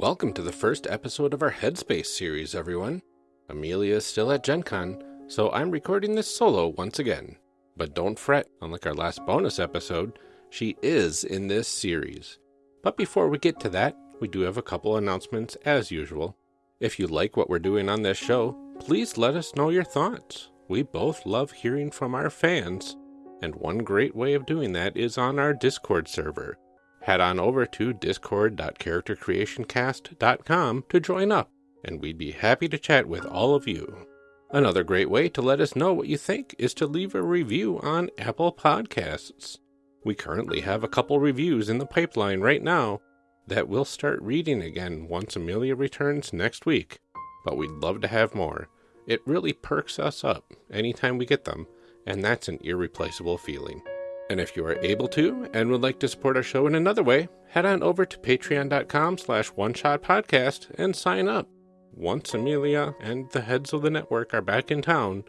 Welcome to the first episode of our Headspace series, everyone. Amelia is still at Gen Con, so I'm recording this solo once again. But don't fret, unlike our last bonus episode, she is in this series. But before we get to that, we do have a couple announcements as usual. If you like what we're doing on this show, please let us know your thoughts. We both love hearing from our fans, and one great way of doing that is on our Discord server. Head on over to discord.charactercreationcast.com to join up, and we'd be happy to chat with all of you. Another great way to let us know what you think is to leave a review on Apple Podcasts. We currently have a couple reviews in the pipeline right now that we'll start reading again once Amelia returns next week, but we'd love to have more. It really perks us up anytime we get them, and that's an irreplaceable feeling. And if you are able to and would like to support our show in another way, head on over to patreon.com slash one shot podcast and sign up. Once Amelia and the heads of the network are back in town,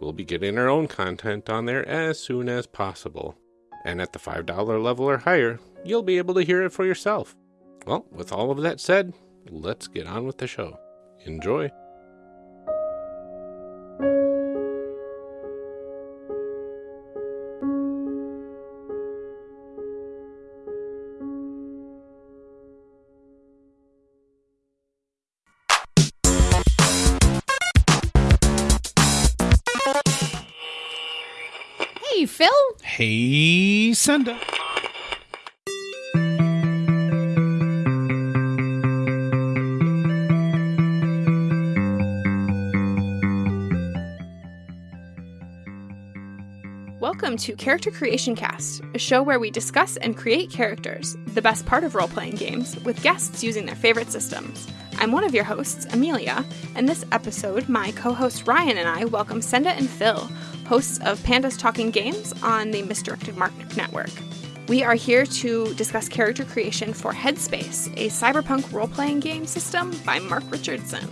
we'll be getting our own content on there as soon as possible. And at the $5 level or higher, you'll be able to hear it for yourself. Well, with all of that said, let's get on with the show. Enjoy. Hey, Senda. Welcome to Character Creation Cast, a show where we discuss and create characters, the best part of role playing games, with guests using their favorite systems. I'm one of your hosts, Amelia, and this episode, my co host Ryan and I welcome Senda and Phil, hosts of Pandas Talking Games on the Misdirected Mark Network. We are here to discuss character creation for Headspace, a cyberpunk role playing game system by Mark Richardson.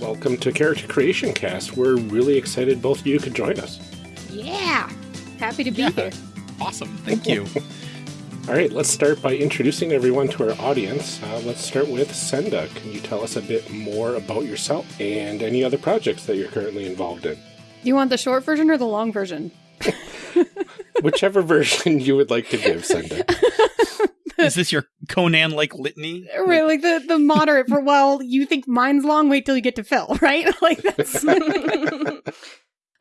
Welcome to Character Creation Cast. We're really excited both of you could join us. Yeah. Happy to be Yeah. here. Awesome. Thank you. All right, let's start by introducing everyone to our audience. Uh, let's start with Senda. Can you tell us a bit more about yourself and any other projects that you're currently involved in? Do you want the short version or the long version? Whichever version you would like to give, Senda. Is this your Conan like litany? Right, like the, the moderate for, well, you think mine's long, wait till you get to Phil, right? Like that's.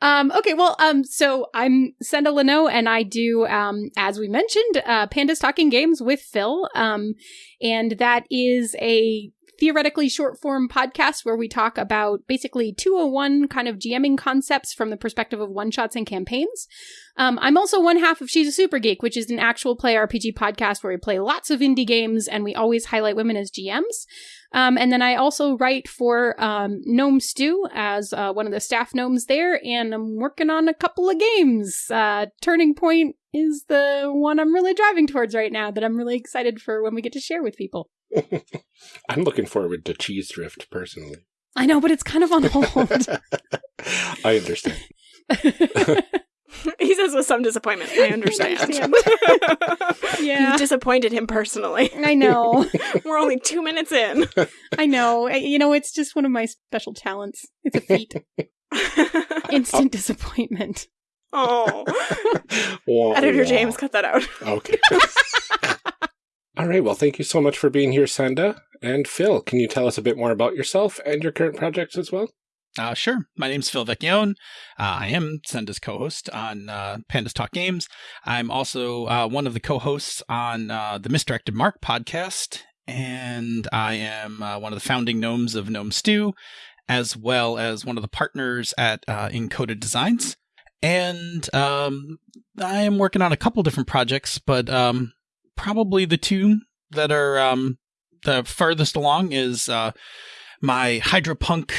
Um, okay, well, um, so I'm Senda Linaugh, and I do, um, as we mentioned, uh, Pandas Talking Games with Phil. Um, and that is a theoretically short form podcast where we talk about basically 201 kind of GMing concepts from the perspective of one shots and campaigns. Um, I'm also one half of She's a Super Geek, which is an actual play RPG podcast where we play lots of indie games and we always highlight women as GMs. Um, and then I also write for um, Gnome Stew as uh, one of the staff gnomes there, and I'm working on a couple of games. Uh, Turning Point is the one I'm really driving towards right now that I'm really excited for when we get to share with people. I'm looking forward to Cheese Drift personally. I know, but it's kind of on hold. I understand. he says with some disappointment. I understand. understand. Yeah. You disappointed him personally. I know. We're only two minutes in. I know. You know, it's just one of my special talents. It's a feat. Instant oh. disappointment. oh. Editor. James, cut that out. Okay. All right. Well, thank you so much for being here, Senda. And Phil, can you tell us a bit more about yourself and your current projects as well? Uh, sure. My name's Phil Vecchione. Uh, I am Senda's co-host on uh, Pandas Talk Games. I'm also uh, one of the co-hosts on uh, the Misdirected Mark podcast, and I am uh, one of the founding gnomes of Gnome Stew, as well as one of the partners at uh, Encoded Designs. And um, I am working on a couple different projects, but um, probably the two that are um, the farthest along is uh, my Hydropunk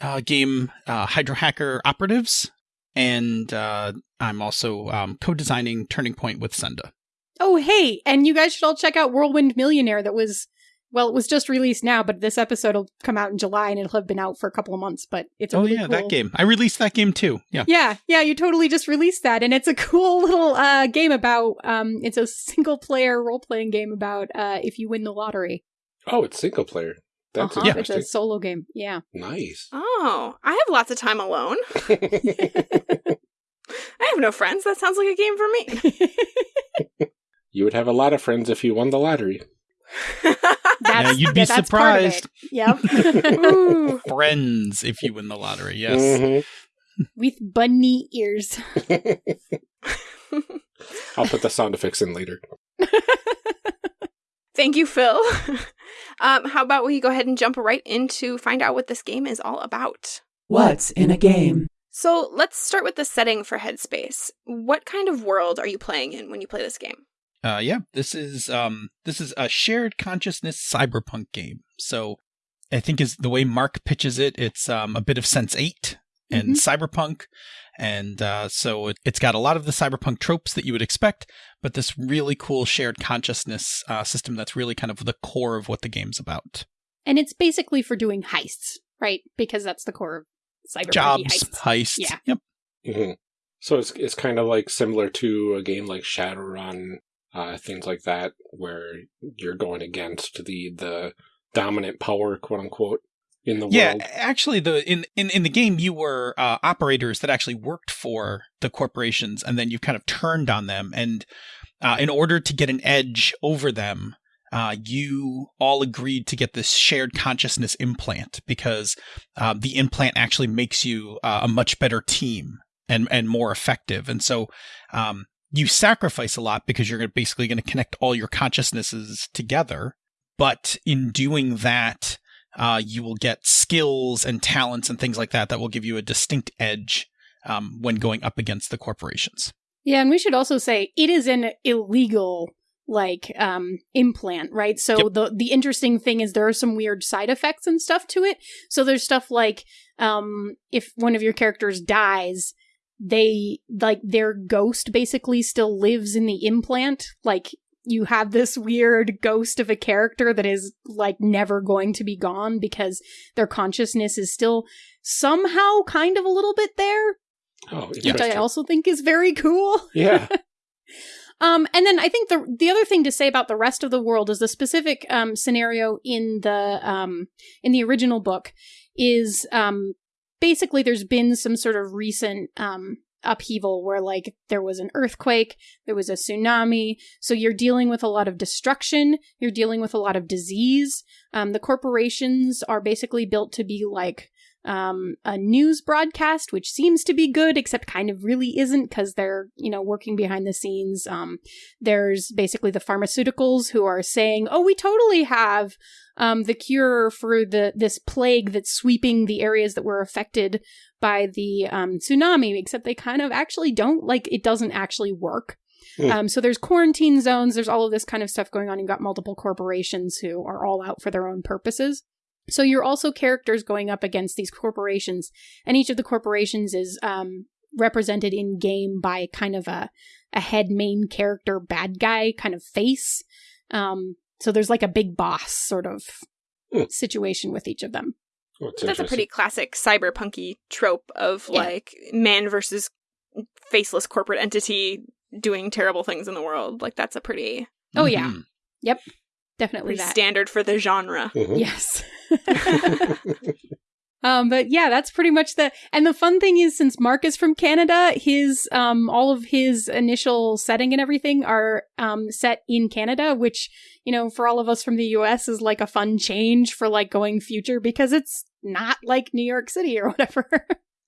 uh, game uh, Hydro Hacker Operatives, and uh, I'm also um, co-designing Turning Point with Senda. Oh, hey, and you guys should all check out Whirlwind Millionaire that was well, it was just released now, but this episode will come out in July and it'll have been out for a couple of months, but it's a Oh really yeah, cool... that game. I released that game too. Yeah. Yeah, yeah, you totally just released that, and it's a cool little uh, game about. Um, it's a single player role playing game about uh, if you win the lottery. Oh, it's single player. That's Uh-huh, It's a solo game. Yeah. Nice. Oh, I have lots of time alone. I have no friends. That sounds like a game for me. you would have a lot of friends if you won the lottery. That's, you'd be that's part of it. surprised. Yep. Friends, if you win the lottery. Yes. Mhm. With bunny ears. I'll put the sound effects in later. Thank you, Phil. um, how about we go ahead and jump right into find out what this game is all about? What's in a game? So let's start with the setting for Headspace. What kind of world are you playing in when you play this game? Uh, yeah, this is um, this is a shared consciousness cyberpunk game. So, I think is the way Mark pitches it. It's um, a bit of Sense8 and cyberpunk, and uh, so it, it's got a lot of the cyberpunk tropes that you would expect, but this really cool shared consciousness uh, system that's really kind of the core of what the game's about. And it's basically for doing heists, right? Because that's the core of cyberpunk Jobs, heists. heists. Yeah. Yep. hmm So it's it's kind of like similar to a game like Shadowrun, uh, things like that, where you're going against the the dominant power, quote unquote, in the Yeah, world. Yeah, actually, the in, in in the game you were uh, operators that actually worked for the corporations, and then you kind of turned on them, and uh, in order to get an edge over them, uh, you all agreed to get this shared consciousness implant because uh, the implant actually makes you uh, a much better team and and more effective, and so. Um, you sacrifice a lot because you're basically going to connect all your consciousnesses together. But in doing that, uh, you will get skills and talents and things like that that will give you a distinct edge um, when going up against the corporations. Yeah, and we should also say it is an illegal like um implant, right? So Yep. the the interesting thing is there are some weird side effects and stuff to it. So there's stuff like um if one of your characters dies, they like their ghost basically still lives in the implant. Like you have this weird ghost of a character that is like never going to be gone because their consciousness is still somehow kind of a little bit there, Oh, which I also think is very cool. yeah. Um, and then I think the the other thing to say about the rest of the world is the specific um, scenario in the um, in the original book is um, basically there's been some sort of recent um, upheaval where like there was an earthquake, there was a tsunami, so you're dealing with a lot of destruction, you're dealing with a lot of disease. Um, the corporations are basically built to be like um, a news broadcast, which seems to be good, except kind of really isn't because they're, you know, working behind the scenes. Um, there's basically the pharmaceuticals who are saying, "Oh, we totally have um, the cure for the this plague that's sweeping the areas that were affected by the um, tsunami," except they kind of actually don't. Like, it doesn't actually work. Hmm. Um, so there's quarantine zones. There's all of this kind of stuff going on. You've got multiple corporations who are all out for their own purposes. So you're also characters going up against these corporations, and each of the corporations is um, represented in game by kind of a a head main character bad guy kind of face. Um, so there's like a big boss sort of Hmm. situation with each of them. Oh, That's a pretty classic cyberpunky trope of Yeah. like man versus faceless corporate entity doing terrible things in the world. Like that's a pretty Oh, yeah. Mhm. Definitely that. standard for the genre. Mhm. Yes. Um, but yeah, that's pretty much the. And the fun thing is, since Mark is from Canada, his um, all of his initial setting and everything are um set in Canada, which you know, for all of us from the U.S. is like a fun change for like going future because it's not like New York City or whatever.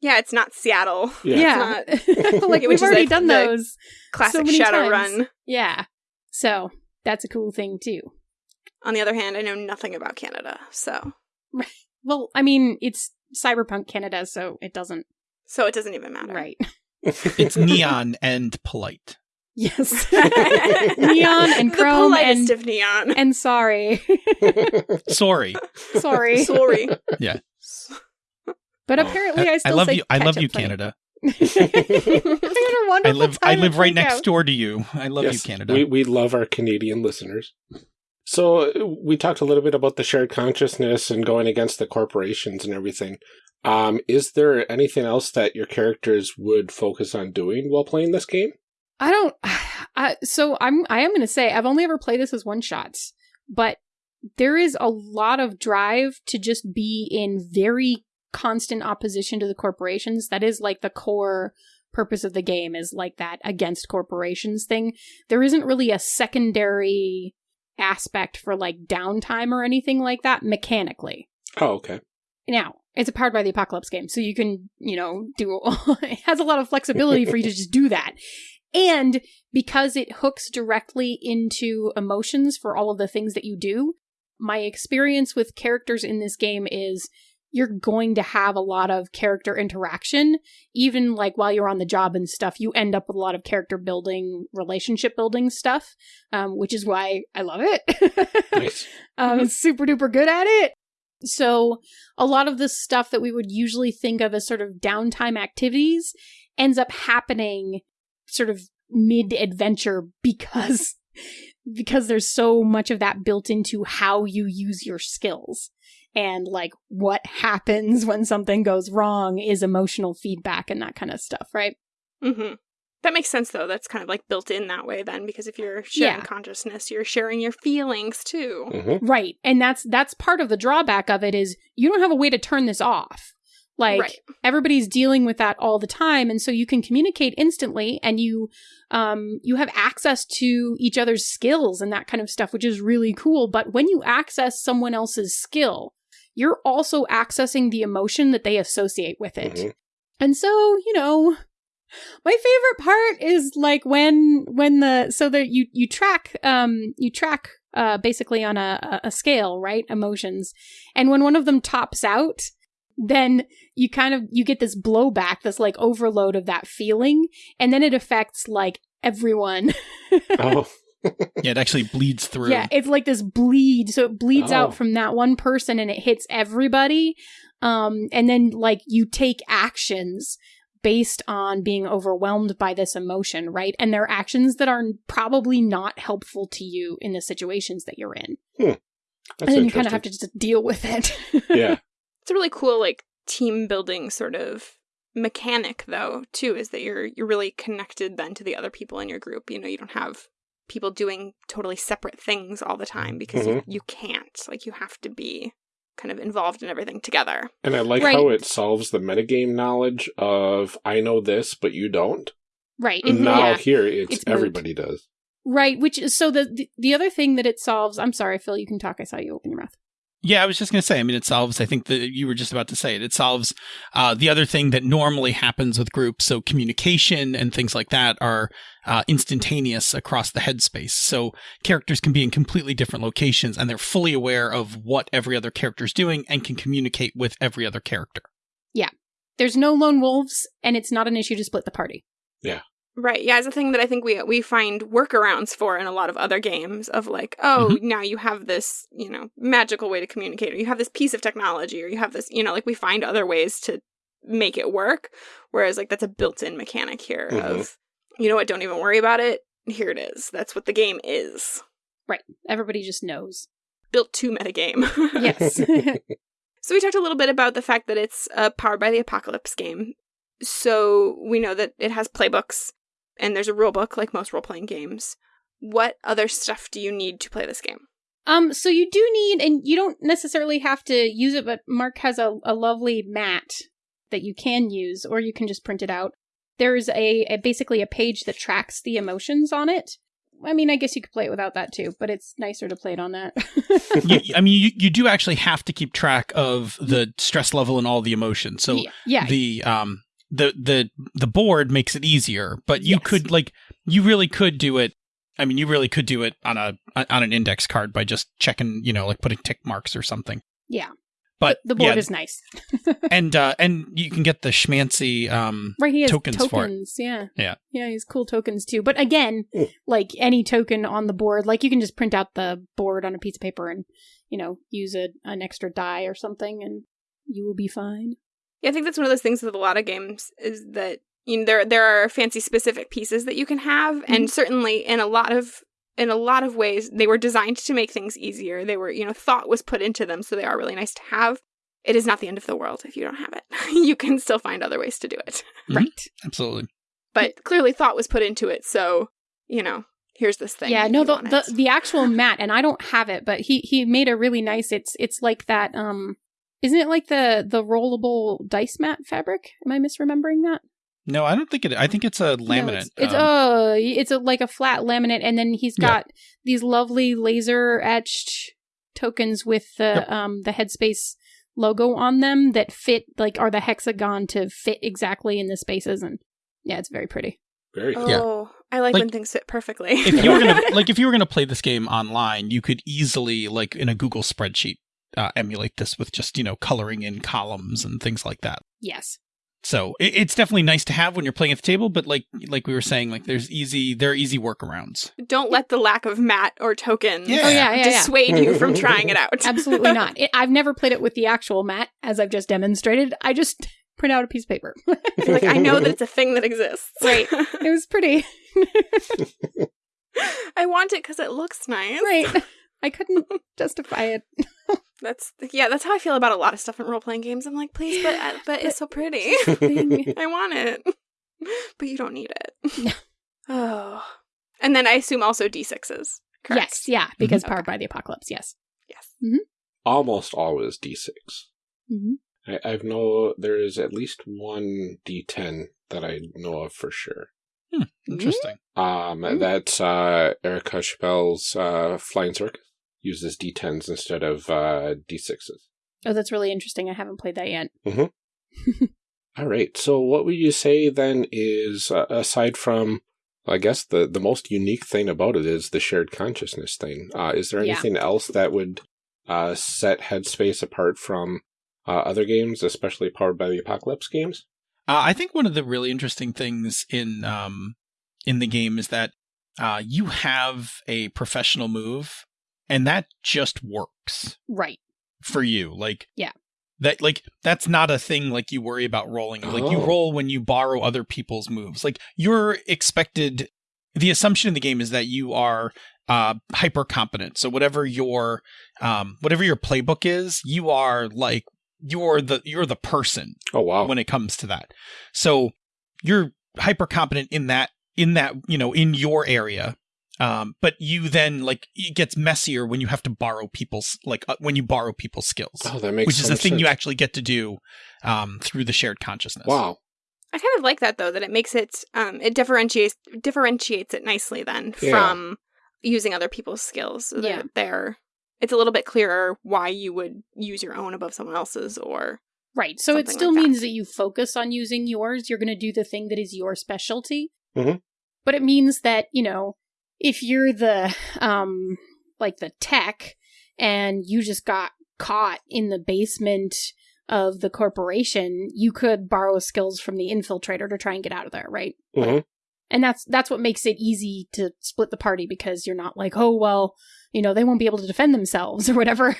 Yeah, it's not Seattle. Yeah. like we've already the- done those. Classic many Shadowrun. times. Yeah, so that's a cool thing too. On the other hand, I know nothing about Canada, so Well, I mean, it's cyberpunk Canada, so it doesn't so it doesn't even matter. right. It's neon and polite. Yes. Neon and the chrome politest and of neon. and sorry. Sorry. sorry. Sorry. Yeah. But Oh. apparently I still love say you. I love you, funny. Canada. What a wonderful I live. I live right next Takeout. door to you. I love Yes, you, Canada. We, we love our Canadian listeners. So we talked a little bit about the shared consciousness and going against the corporations and everything. Um, is there anything else that your characters would focus on doing while playing this game? I don't I, so I'm I am going to say I've only ever played this as one shots, but there is a lot of drive to just be in very constant opposition to the corporations. That is like the core purpose of the game is like that against corporations thing. There isn't really a secondary aspect for like downtime or anything like that mechanically. Oh, okay. Now, it's a powered by the apocalypse game, so you can, you know, do it has a lot of flexibility for you to just do that. And because it hooks directly into emotions for all of the things that you do, my experience with characters in this game is you're going to have a lot of character interaction. Even like while you're on the job and stuff you end up with a lot of character building relationship building stuff um, which is why i love it. Nice. um, super duper good at it. So a lot of the stuff that we would usually think of as sort of downtime activities ends up happening sort of mid adventure because because there's so much of that built into how you use your skills and like what happens when something goes wrong is emotional feedback and that kind of stuff right hmm That makes sense, though. That's kind of like built in that way, then, because if you're sharing Yeah. consciousness, you're sharing your feelings too. hmm right and that's that's part of the drawback of it is you don't have a way to turn this off like right. everybody's dealing with that all the time and so you can communicate instantly and you um you have access to each other's skills and that kind of stuff which is really cool but when you access someone else's skill you're also accessing the emotion that they associate with it. Mhm. and so you know my favorite part is like when when the so that you you track um you track uh basically on a a a scale right? Emotions. And when one of them tops out then you kind of you get this blowback this like overload of that feeling. And then it affects like everyone. Oh, Yeah, it actually bleeds through. yeah it's like this bleed so it bleeds Oh. out from that one person and it hits everybody um and then like you take actions based on being overwhelmed by this emotion right and they're actions that are probably not helpful to you in the situations that you're in that's and then you kind of have to just deal with it yeah. It's a really cool, like, team building sort of mechanic, though, too, is that you're you're really connected then to the other people in your group. You know, you don't have people doing totally separate things all the time because you, you can't. Like, you have to be kind of involved in everything together. And I like Right. how it solves the metagame knowledge of I know this, but you don't. right Mhm. Now yeah here, it's, It's moot. everybody does. right which is so the, the the other thing that it solves i'm sorry phil you can talk i saw you open your mouth Yeah, I was just going to say, I mean, it solves, I think that you were just about to say it. It solves uh, the other thing that normally happens with groups. So communication and things like that are uh, instantaneous across the headspace. So characters can be in completely different locations and they're fully aware of what every other character is doing and can communicate with every other character. Yeah, there's no lone wolves and it's not an issue to split the party Right. Yeah, it's a thing that I think we we find workarounds for in a lot of other games of like, oh, now you have this, you know, magical way to communicate, or you have this piece of technology, or you have this, you know, like we find other ways to make it work. Whereas like that's a built-in mechanic here Mhm. of, you know what, don't even worry about it. Here it is. That's what the game is. Right. Everybody just knows Built to metagame. yes So we talked a little bit about the fact that it's a powered by the apocalypse game. So we know that it has playbooks and there's a rule book like most role playing games. What other stuff do you need to play this game? Um, so you do need, and you don't necessarily have to use it, but Mark has a, a lovely mat that you can use, or you can just print it out. There's a, a basically a page that tracks the emotions on it. I mean, I guess you could play it without that too, but it's nicer to play it on that. you, I mean, you, you do actually have to keep track of the stress level and all the emotions. So yeah, yeah, the um the the the board makes it easier but you Yes. could like you really could do it i mean you really could do it on a on an index card by just checking you know like putting tick marks or something yeah. but The board yeah, is nice, and uh and you can get the schmancy um right? He has Tokens tokens, for it. yeah, Yeah. yeah. He's cool tokens too. But again, Mm. like any token on the board, like you can just print out the board on a piece of paper and you know use a an extra die or something, and you will be fine. Yeah, I think that's one of those things with a lot of games is that you know there there are fancy specific pieces that you can have, and certainly in a lot of in a lot of ways they were designed to make things easier. They were you know thought was put into them, so they are really nice to have. It is not the end of the world if you don't have it. you can still find other ways to do it, Mhm. Right. absolutely but clearly thought was put into it, so you know here's this thing. yeah, no, the, the the actual mat, and I don't have it, but he he made a really nice. It's it's like that. Um, isn't it like the the rollable dice mat fabric? Am I misremembering that? No, I don't think it. I think it's a No, laminate. it's it's, um, uh, it's a, like a flat laminate, and then he's got these lovely laser etched tokens with the Yep. um the Headspace logo on them that fit like are the hexagon to fit exactly in the spaces, and yeah, it's very pretty. Very cool. Oh, I like, Like, when things fit perfectly. if you were gonna like if you were gonna play this game online, you could easily like in a Google spreadsheet uh, emulate this with just you know coloring in columns and things like that. Yes. So it, it's definitely nice to have when you're playing at the table, but like like we were saying, like there's easy there are easy workarounds. Don't let the lack of mat or tokens Yeah. Oh yeah, yeah, yeah. dissuade you from trying it out. Absolutely not. It, I've never played it with the actual mat, as I've just demonstrated. I just print out a piece of paper. Like, I know that it's a thing that exists. Right. it was pretty. I want it because it looks nice. right. I couldn't justify it. That's yeah. That's how I feel about a lot of stuff in role playing games. I'm like, please, but uh, but it's so pretty. I want it, but you don't need it. No. Oh, and then I assume also d6s. Correct? Yes, yeah, because Mhm. powered by the apocalypse. Yes. Yes. Almost always D6. Mm-hmm. I, I've know there is at least one D10 that I know of for sure. Hmm, interesting. Um, Mm. that's uh, Erika Chappell's uh, Flying Circus uses D10s instead of uh, D6s. Oh, that's really interesting. I haven't played that yet. All right. So, what would you say then is uh, aside from, I guess the the most unique thing about it is the shared consciousness thing. Uh, is there Yeah. anything else that would uh, set Headspace apart from uh, other games, especially powered by the Apocalypse games? Uh, I think one of the really interesting things in um, in the game is that uh, you have a professional move, and that just works Right. for you. Like Yeah. that like that's not a thing like you worry about rolling. Like you Oh. roll when you borrow other people's moves. Like you're expected. The assumption in the game is that you are uh, hyper competent. So whatever your um, whatever your playbook is, you are like you're the you're the person Oh wow! when it comes to that. So you're hyper competent in that in that you know in your area. Um, but you then like it gets messier when you have to borrow people's like uh, when you borrow people's skills, oh, that makes which is some a thing you actually get to do um, through the shared consciousness. Wow. I kind of like that though. That it makes it um it differentiates differentiates it nicely then Yeah. from using other people's skills. So Yeah. that they're it's a little bit clearer why you would use your own above someone else's or Right. So it still like means that you focus on using yours. You're going to do the thing that is your specialty. Mhm. But it means that, you know, if you're the, um, like the tech and you just got caught in the basement of the corporation, you could borrow skills from the infiltrator to try and get out of there, right? Mhm. And that's that's what makes it easy to split the party because you're not like, oh well, you know, they won't be able to defend themselves or whatever.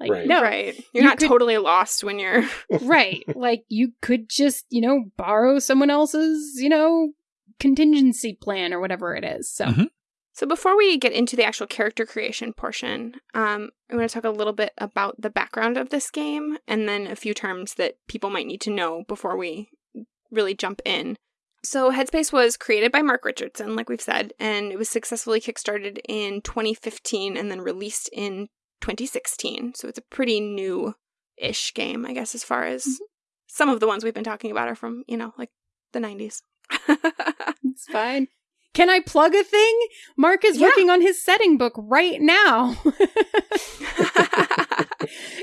like Right. no, right. You're You not could- totally lost when you're right. Like you could just, you know, borrow someone else's, you know, contingency plan or whatever it is. So Mhm. So before we get into the actual character creation portion, um, I want to talk a little bit about the background of this game and then a few terms that people might need to know before we really jump in. So Headspace was created by Mark Richardson, like we've said, and it was successfully kickstarted in 2015 and then released in 2016. So it's a pretty new-ish game, I guess, as far as some of the ones we've been talking about are from, you know, like the 90s. it's fine. Can I plug a thing? Mark is Yeah. working on his setting book right now.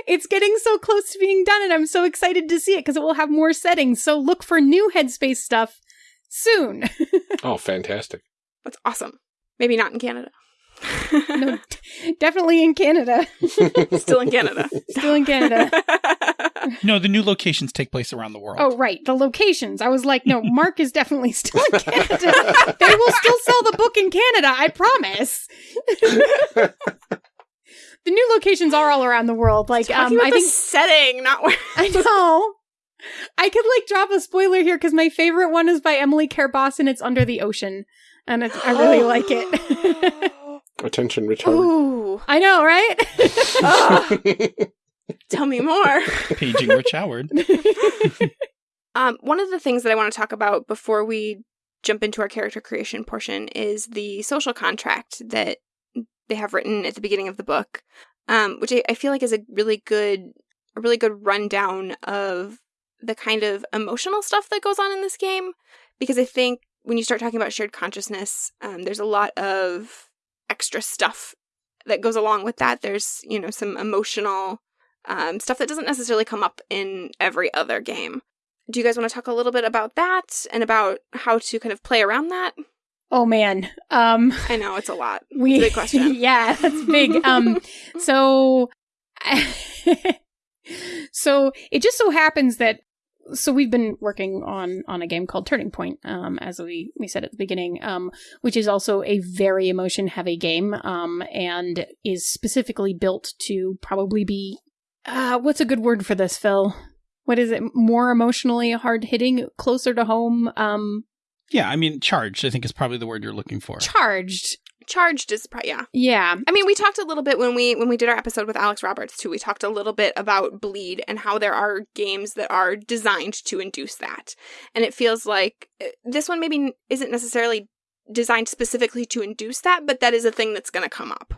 it's getting so close to being done, and I'm so excited to see it because it will have more settings. So look for new Headspace stuff soon. Oh, fantastic. That's awesome. Maybe not in Canada. No, d- definitely in Canada. Still in Canada. Still in Canada. No, the new locations take place around the world. Oh, right. The locations. I was like, no, Mark is definitely still in Canada. they will still sell the book in Canada, I promise. the new locations are all around the world. Like, Talking um, about I the think setting, not where. I know. I could like drop a spoiler here because my favorite one is by Emily Care Boss and it's Under the Ocean, and it's, I really like it. Attention, Richard. Ooh, I know, right? Tell me more. Paging Rich Howard. Um, one of the things that I want to talk about before we jump into our character creation portion is the social contract that they have written at the beginning of the book, um, which I, I feel like is a really good, a really good rundown of the kind of emotional stuff that goes on in this game. Because I think when you start talking about shared consciousness, um, there's a lot of extra stuff that goes along with that. There's, you know, some emotional um, stuff that doesn't necessarily come up in every other game. Do you guys want to talk a little bit about that and about how to kind of play around that? Oh man. Um I know it's a lot. we It's a big question. yeah, that's big. Um so so it just so happens that so we've been working on on a game called Turning Point, um, as we we said at the beginning, um, which is also a very emotion heavy game, um, and is specifically built to probably be uh, what's a good word for this, Phil? What is it? More emotionally hard hitting, closer to home, um, Yeah, I mean, charged, I think is probably the word you're looking for. charged. Charged is pro- yeah. Yeah, I mean, we talked a little bit when we when we did our episode with Alex Roberts too. We talked a little bit about bleed and how there are games that are designed to induce that. And it feels like uh, this one maybe isn't necessarily designed specifically to induce that, but that is a thing that's going to come up.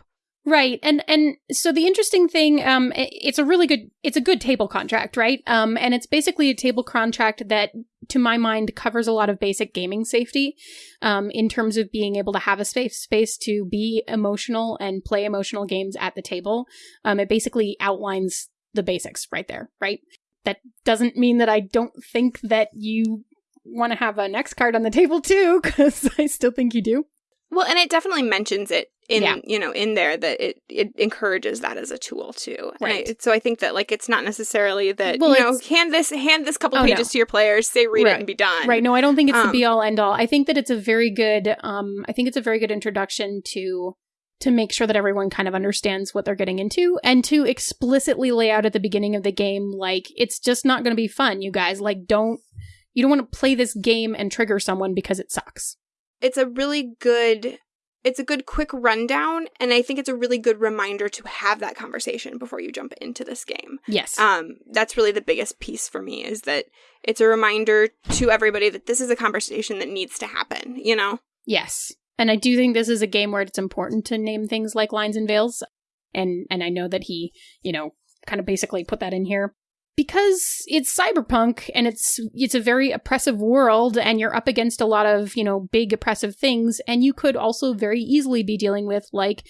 Right. And and so the interesting thing um it's a really good it's a good table contract, right? Um and it's basically a table contract that to my mind covers a lot of basic gaming safety um in terms of being able to have a safe space to be emotional and play emotional games at the table. Um it basically outlines the basics right there, right? That doesn't mean that I don't think that you want to have an X card on the table too cuz I still think you do. Well, and it definitely mentions it in Yeah. you know in there that it it encourages that as a tool too. And I- Right. so I think that like it's not necessarily that Well, you know hand this hand this couple Oh, no. pages to your players, say read it and be done. Right. No, I don't think it's the Um, be all end all. I think that it's a very good um I think it's a very good introduction to to make sure that everyone kind of understands what they're getting into and to explicitly lay out at the beginning of the game like it's just not going to be fun, you guys. Like don't you don't want to play this game and trigger someone because it sucks. It's a really good it's a good quick rundown and i think it's a really good reminder to have that conversation before you jump into this game Yes. um that's really the biggest piece for me is that it's a reminder to everybody that this is a conversation that needs to happen you know Yes. And I do think this is a game where it's important to name things like lines and veils. And and I know that he, you know, kind of basically put that in here because it's cyberpunk and it's it's a very oppressive world and you're up against a lot of, you know, big oppressive things and you could also very easily be dealing with like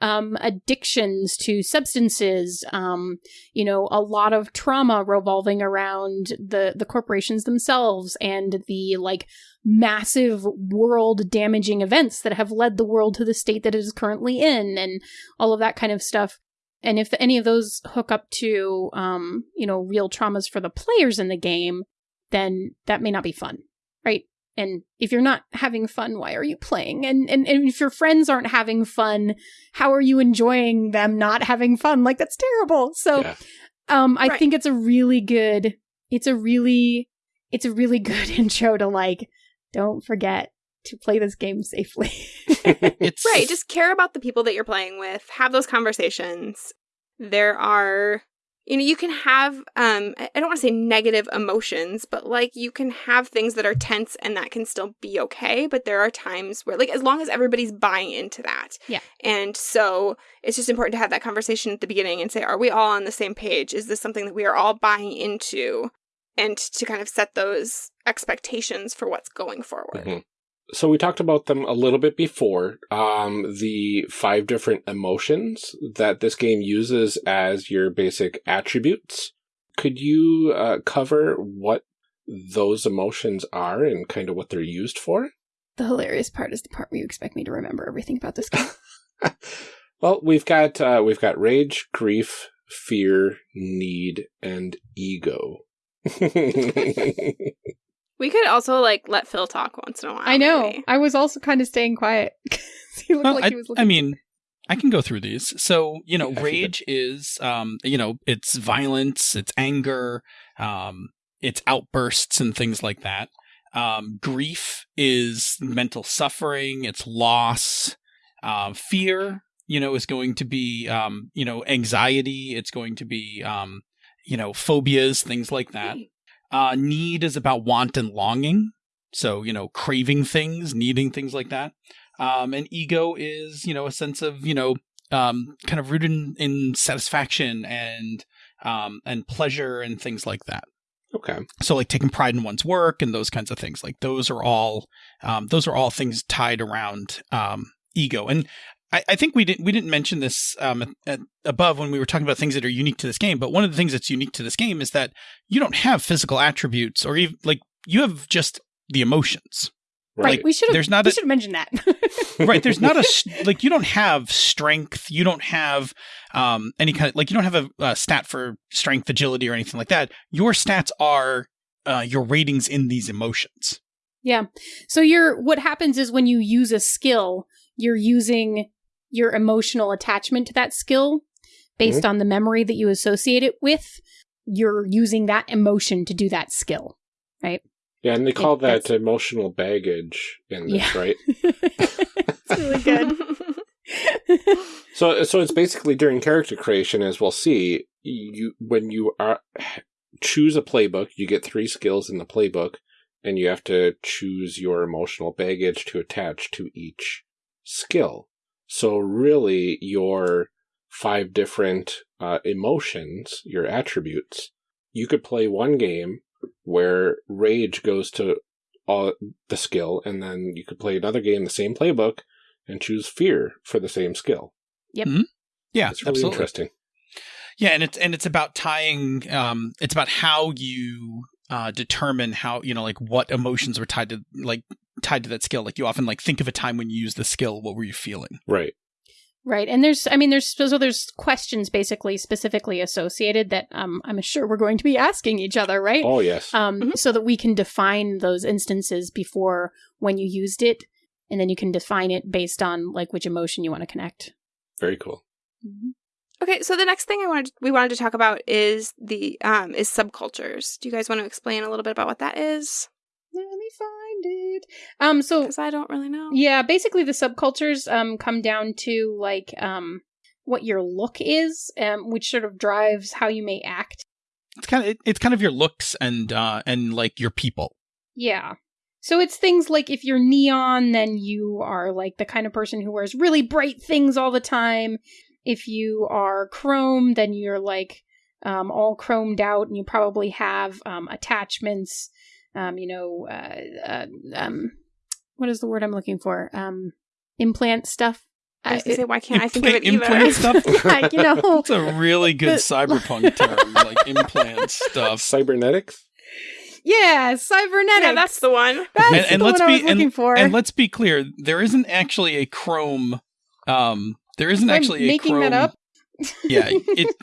um, addictions to substances, um, you know, a lot of trauma revolving around the the corporations themselves and the like massive world damaging events that have led the world to the state that it is currently in and all of that kind of stuff. And if any of those hook up to, um, you know, real traumas for the players in the game, then that may not be fun, right? And if you're not having fun, why are you playing? And, and and if your friends aren't having fun, how are you enjoying them not having fun? Like that's terrible. So, Yeah. um, I Right. think it's a really good. It's a really, it's a really good intro to like, don't forget to play this game safely. It's right just care about the people that you're playing with have those conversations there are you know you can have um i I don't want to say negative emotions but like you can have things that are tense and that can still be okay but there are times where like as long as everybody's buying into that Yeah. and so it's just important to have that conversation at the beginning and say are we all on the same page is this something that we are all buying into and to kind of set those expectations for what's going forward Mhm. So we talked about them a little bit before. Um, the five different emotions that this game uses as your basic attributes. Could you uh, cover what those emotions are and kind of what they're used for? the hilarious part is the part where you expect me to remember everything about this game. well, we've got uh, we've got rage, grief, fear, need, and ego. we could also like let phil talk once in a while I know. maybe. I was also kind of staying quiet. 'cause he looked Well, like I, he was I mean, I can go through these. So, you know, Yeah, rage is, um, you know, it's violence, it's anger, um, it's outbursts and things like that. Um, grief is mental suffering, it's loss. Um, fear, you know, is going to be, um, you know, anxiety. It's going to be, um, you know, phobias, things like that. Uh, need is about want and longing. So, you know, craving things, needing things like that. Um, and ego is, you know, a sense of, you know, um, kind of rooted in, in satisfaction and um, and pleasure and things like that. Okay. So, like taking pride in one's work and those kinds of things. Like those are all um, those are all things tied around um, ego. And I, I think we didn't we didn't mention this um, at, at, above when we were talking about things that are unique to this game. But one of the things that's unique to this game is that you don't have physical attributes or even like you have just the emotions. Right. we should have. There's not. We should have mentioned that. right there's not a like you don't have strength you don't have um any kind of like you don't have a, a stat for strength agility or anything like that your stats are uh, your ratings in these emotions yeah. So you're what happens is when you use a skill, you're using your emotional attachment to that skill based mm-hmm. on the memory that you associate it with. You're using that emotion to do that skill, right? Yeah, and they call It- that's- that emotional baggage in this, Yeah. right? it's really good. So, so it's basically during character creation, as we'll see. You when you are choose a playbook, you get three skills in the playbook, and you have to choose your emotional baggage to attach to each skill. So, really, your five different uh, emotions, your attributes, you could play one game where rage goes to all the skill, and then you could play another game, the same playbook, and choose fear for the same skill. Yep. Yeah It's really absolutely interesting. yeah and it's and it's about tying um it's about how you uh determine how you know like what emotions were tied to like tied to that skill like you often like think of a time when you used the skill what were you feeling Right. Right. And there's, I mean, there's, so there's questions basically specifically associated that um, I'm sure we're going to be asking each other, right? Oh, yes. Um, Mhm. so that we can define those instances before when you used it. And then you can define it based on like which emotion you want to connect. Very cool. Okay, so the next thing I wanted we wanted to talk about is the um is subcultures. Do you guys want to explain a little bit about what that is? Let me find it. Um, so Because I don't really know. Yeah, basically the subcultures um come down to like um what your look is, um, which sort of drives how you may act. it's kind of it, it's kind of your looks and uh and like your people Yeah. So it's things like if you're neon, then you are like the kind of person who wears really bright things all the time. If you are chrome, then you're like um, all chromed out, and you probably have um, attachments. Um, you know, uh, uh, um, what is the word I'm looking for? Um, implant stuff. I was Uh, gonna say, why can't I think of it Implant- either? implant stuff yeah, you know, It's a really good The- cyberpunk term, like implant stuff. Cybernetics? yeah, cybernetics. yeah, that's the one. That's And- and the let's one I be- was looking for. And let's be clear, there isn't actually a Chrome. Um, there isn't I'm actually a making Chrome. that up. yeah, it.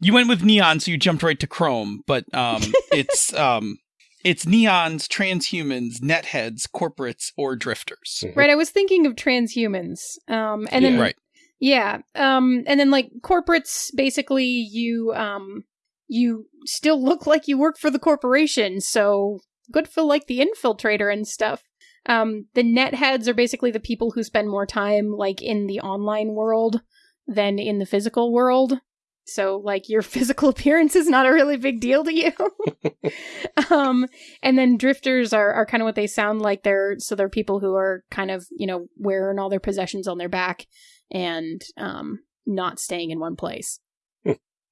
You went with neon, so you jumped right to Chrome, but um, it's um, it's neons, transhumans, netheads, corporates, or drifters. Mhm. Right, I was thinking of transhumans. Um and then Yeah. Right. yeah, um and then like corporates basically you um you still look like you work for the corporation, so good for like the infiltrator and stuff. Um the netheads are basically the people who spend more time like in the online world than in the physical world. So like your physical appearance is not a really big deal to you. um and then drifters are, are kind of what they sound like. They're so they're people who are kind of you know wearing all their possessions on their back and um not staying in one place.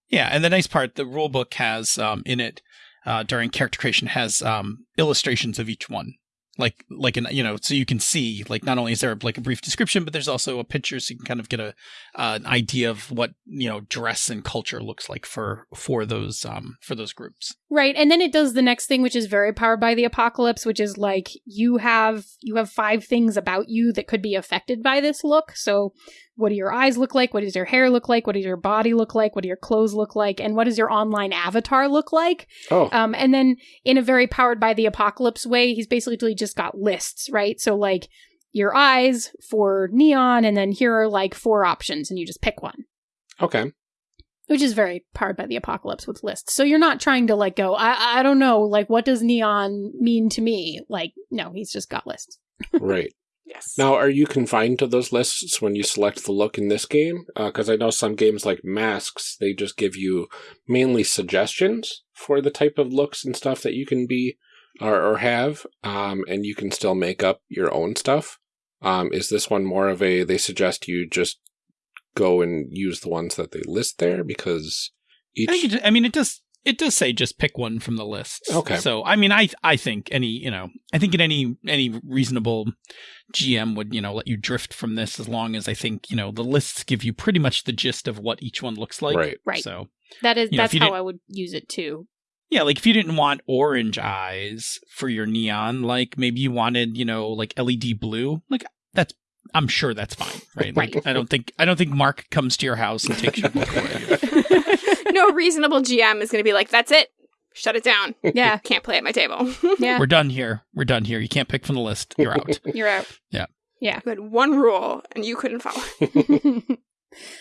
Yeah, and the nice part, the rule book has um, in it uh, during character creation has um, illustrations of each one, like like an you know, so you can see like not only is there like a brief description, but there's also a picture, so you can kind of get a uh, an idea of what you know dress and culture looks like for for those um for those groups. Right, and then it does the next thing, which is very powered by the apocalypse, which is like you have you have five things about you that could be affected by this look. So, what do your eyes look like? What does your hair look like? What does your body look like? What do your clothes look like? And what does your online avatar look like? Oh, Um, and then in a very powered by the apocalypse way, he's basically just got lists, right? So like your eyes for neon, and then here are like four options, and you just pick one, okay. which is very powered by the apocalypse with lists. So you're not trying to like go, I I don't know, like what does neon mean to me? Like no, he's just got lists. Right. Yes. Now, are you confined to those lists when you select the look in this game? Because I know some games like Masks, they just give you mainly suggestions for the type of looks and stuff that you can be or, or have, um, and you can still make up your own stuff. Um, is this one more of a? They suggest you just go and use the ones that they list there because each. I, think it, I mean, it does. It does say just pick one from the list. Okay. So I mean, I I think any you know I think in any any reasonable GM would you know let you drift from this as long as I think you know the lists give you pretty much the gist of what each one looks like. Right. Right. So That is You know, that's how I would use it too. yeah, like if you didn't want orange eyes for your neon, like maybe you wanted you know like LED blue, like that's I'm sure that's fine, right? Like Right. I don't think I don't think Mark comes to your house and takes your book away. no reasonable GM is going to be like, that's it. Shut it down. Yeah. Can't play at my table. Yeah. We're done here. We're done here. You can't pick from the list. You're out. You're out. Yeah. Yeah. You had one rule and you couldn't follow.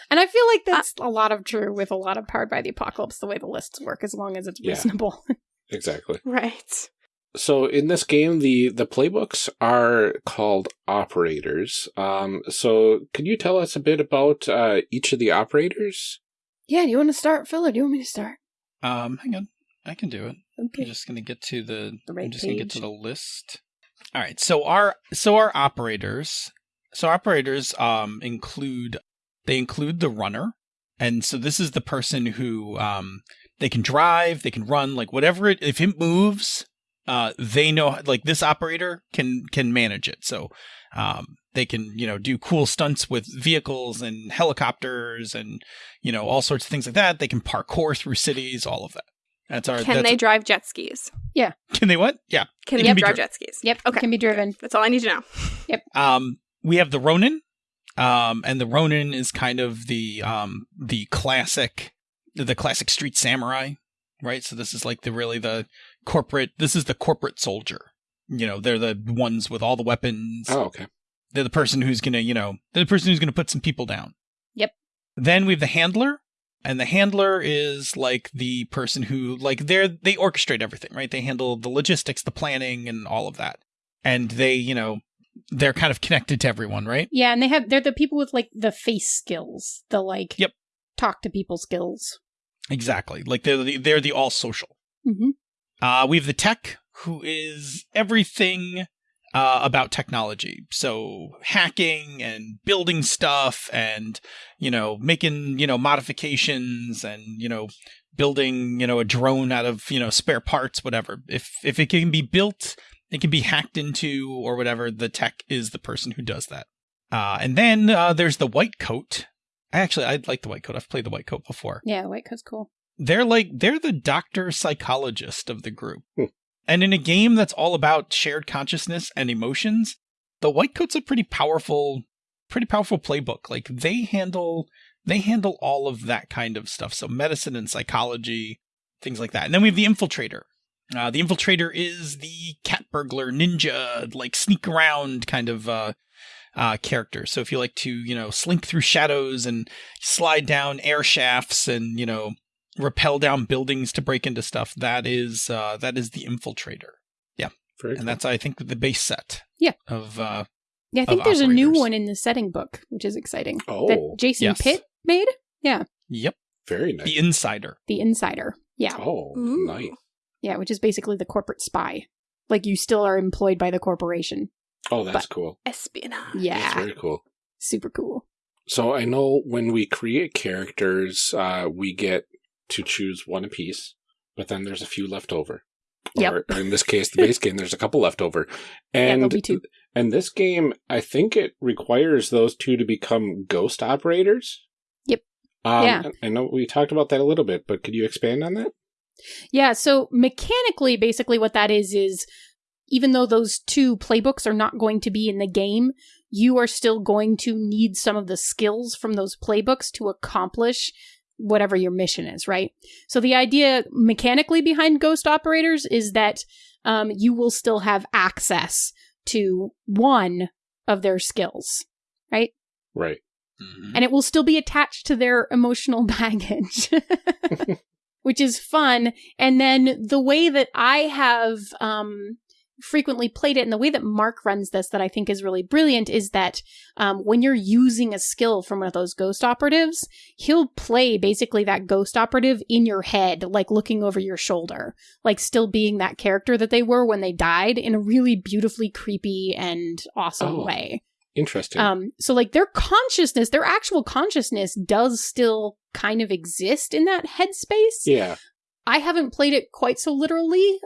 and I feel like that's a lot of true with a lot of Powered by the Apocalypse, the way the lists work, as long as it's Yeah. reasonable. exactly. Right. So in this game, the the playbooks are called operators. Um, so can you tell us a bit about uh, each of the operators? Yeah, do you want to start, Phil, or do you want me to start? Um, hang on. I can do it. Okay. I'm just gonna get to the, The right I'm just gonna get to the list. All right. So our so our operators so operators um include they include the runner. And so this is the person who um they can drive, they can run, like whatever it if it moves, uh they know like this operator can can manage it. So um they can, you know, do cool stunts with vehicles and helicopters and you know, all sorts of things like that. They can parkour through cities, all of that. That's our Can that's, they drive jet skis? Yeah. Can they what? Yeah. Can they can be drive dri- jet skis? Yep, Okay. can be driven. That's all I need to know. Yep. Um, we have the Ronin, um, and the Ronin is kind of the um the classic, the classic street samurai, right? So this is like the really the corporate. This is the corporate soldier. You know, they're the ones with all the weapons. Oh, okay. They're the person who's gonna, you know, they're the person who's gonna put some people down. Yep. Then we have the handler, and the handler is like the person who, like, they're they orchestrate everything, right? They handle the logistics, the planning, and all of that. And they, you know, they're kind of connected to everyone, right? Yeah, and they have they're the people with like the face skills, the like Yep. talk to people skills. Exactly. Like they're the, they're the all social. Mm-hmm. Uh, we have the tech, who is everything uh, about technology. So hacking and building stuff, and you know, making you know modifications, and you know, building you know a drone out of you know spare parts, whatever. If if it can be built, it can be hacked into or whatever. The tech is the person who does that. Uh, and then uh, there's the white coat. Actually, I like the white coat. I've played the white coat before Yeah, white coat's cool. They're like they're the doctor psychologist of the group. Hmm. And in a game that's all about shared consciousness and emotions, the white coat's a pretty powerful pretty powerful playbook. Like they handle they handle all of that kind of stuff. So medicine and psychology, things like that. And then we have the infiltrator. Uh, the infiltrator is the cat burglar ninja, like sneak around kind of uh, uh, character. So if you like to, you know, slink through shadows and slide down air shafts and, you know, rappel down buildings to break into stuff, that is uh, that is the infiltrator. Very cool. And that's I think the base set. Yeah. Of uh Yeah, I think Of there's a new one in the setting book, which is exciting. Oh, that Jason yes. Pitt made. Yeah. Yep, very nice. the insider. The Insider. Yeah. Oh, Ooh. nice. Yeah, which is basically the corporate spy. Like you still are employed by the corporation. Oh, that's cool. Espionage. Yeah. That's very cool. Super cool. So I know when we create characters, uh, we get to choose one apiece, but then there's a few left over. Yep. Or, or in this case, the base game, there's a couple left over. yeah, And two. And this game, I think it requires those two to become ghost operators. Yep. Um, Yeah. I know we talked about that a little bit, but could you expand on that? Yeah, so mechanically, basically what that is is even though those two playbooks are not going to be in the game, you are still going to need some of the skills from those playbooks to accomplish whatever your mission is, right? So the idea mechanically behind Ghost Operators is that um, you will still have access to one of their skills, right? Right. Mhm. and it will still be attached to their emotional baggage, which is fun. And then the way that I have um, frequently played it. And the way that Mark runs this that I think is really brilliant is that um, when you're using a skill from one of those ghost operatives, he'll play basically that ghost operative in your head, like looking over your shoulder, like still being that character that they were when they died in a really beautifully creepy and awesome Oh. way. Interesting. Um, so like their consciousness, their actual consciousness does still kind of exist in that headspace. yeah. I haven't played it quite so literally,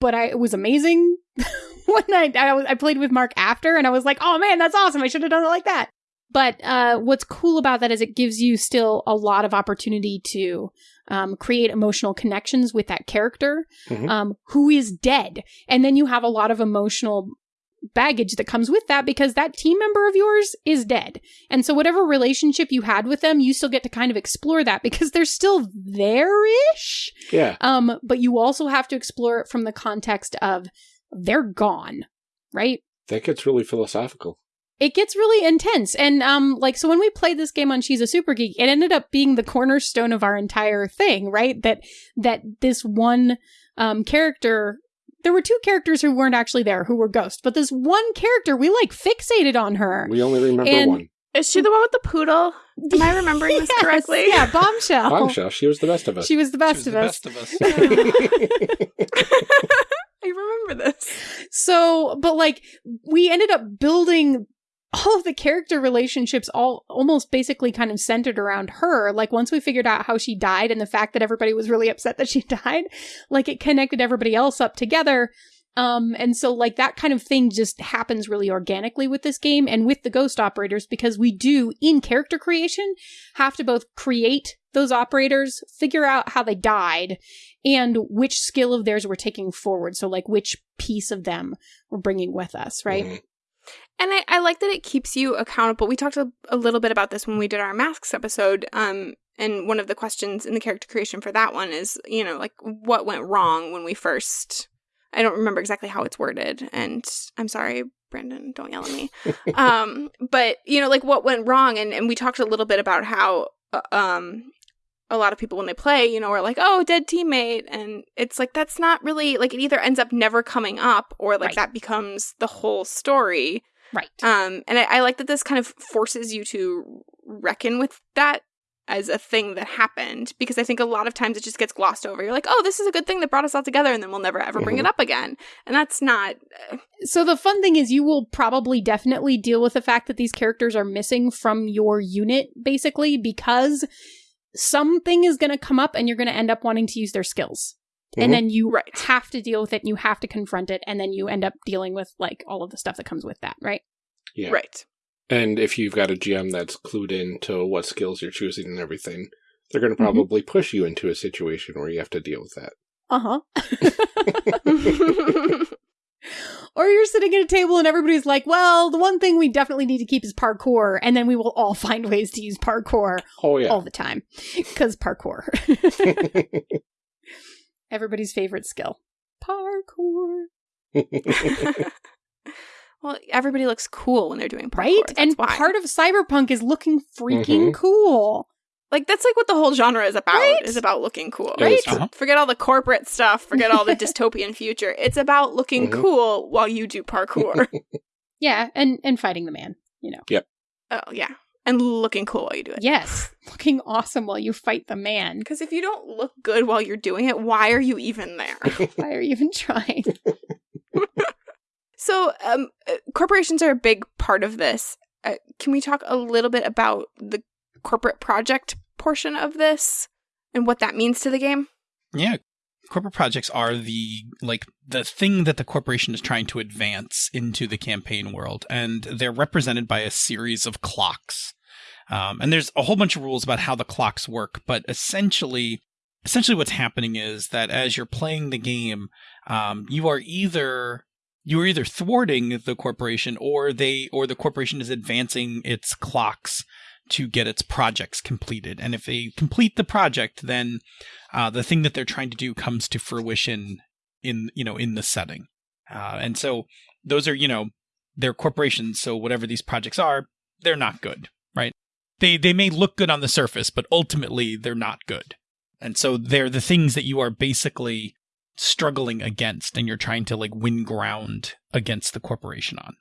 but I it was amazing when I I, was, I played with Mark after, and I was like, oh man, that's awesome! I should have done it like that. But uh, what's cool about that is it gives you still a lot of opportunity to um, create emotional connections with that character Mhm. um, who is dead, and then you have a lot of emotional baggage that comes with that because that team member of yours is dead. And so whatever relationship you had with them, you still get to kind of explore that because they're still there-ish. Yeah. Um, but you also have to explore it from the context of they're gone, right? That gets really philosophical. It gets really intense. And um, like so when we played this game on She's a Super Geek, it ended up being the cornerstone of our entire thing, right? That that this one um character there were two characters who weren't actually there who were ghosts, but this one character we like fixated on her. We only remember And- one. Is she the one with the poodle? Am I remembering this correctly? Yeah, bombshell. Bombshell. She was the best of us. She was the She best was of the us. best of us. I remember this. So, but like we ended up building all of the character relationships all almost basically kind of centered around her. Like once we figured out how she died and the fact that everybody was really upset that she died, like it connected everybody else up together. Um, and so like that kind of thing just happens really organically with this game and with the ghost operators because we do in character creation have to both create those operators, figure out how they died, and which skill of theirs we're taking forward. So like which piece of them we're bringing with us, right? Mhm. And I, I like that it keeps you accountable. We talked a, a little bit about this when we did our masks episode. Um, and one of the questions in the character creation for that one is, you know, like what went wrong when we first. I don't remember exactly how it's worded, and I'm sorry, Brandon. Don't yell at me. um, but you know, like what went wrong, and and we talked a little bit about how, uh, um, a lot of people when they play, you know, are like, oh, dead teammate. And it's like, that's not really like it either ends up never coming up or like Right. that becomes the whole story. Right. Um, and I, I like that this kind of forces you to reckon with that as a thing that happened because I think a lot of times it just gets glossed over. You're like, oh, this is a good thing that brought us all together, and then we'll never ever bring it Mhm. up again. And that's not. So the fun thing is you will probably definitely deal with the fact that these characters are missing from your unit basically because something is going to come up and you're going to end up wanting to use their skills. Mhm. And then you Right. have to deal with it and you have to confront it and then you end up dealing with like all of the stuff that comes with that, right? Yeah. Right. And if you've got a GM that's clued in to what skills you're choosing and everything, they're going to Mhm. probably push you into a situation where you have to deal with that. Uh-huh. or you're sitting at a table and everybody's like, "Well, the one thing we definitely need to keep is parkour." And then we will all find ways to use parkour Oh, yeah. all the time cuz parkour. Everybody's favorite skill. Parkour. Well, everybody looks cool when they're doing parkour. Right? That's and why. part of cyberpunk is looking freaking cool. like that's like what the whole genre is about. Right? Is about looking cool. It is true. Uh-huh. Forget all the corporate stuff. Forget all the dystopian future. It's about looking Mhm. cool while you do parkour. Yeah, and and fighting the man, you know. Yep. Oh yeah, and looking cool while you do it. Yes, looking awesome while you fight the man. Because if you don't look good while you're doing it, why are you even there? Why are you even trying? So, um, uh, corporations are a big part of this. Uh, can we talk a little bit about the corporate project portion of this and what that means to the game? Yeah. Corporate projects are the like the thing that the corporation is trying to advance into the campaign world, and they're represented by a series of clocks. Um, and there's a whole bunch of rules about how the clocks work, but essentially, essentially what's happening is that as you're playing the game, um, you are either you are either thwarting the corporation or they or the corporation is advancing its clocks to get its projects completed. And if they complete the project, then uh, the thing that they're trying to do comes to fruition in you know in the setting. Uh, and so those are you know they're corporations, so whatever these projects are, they're not good, right? They they may look good on the surface, but ultimately they're not good. And so they're the things that you are basically struggling against and you're trying to like win ground against the corporation on.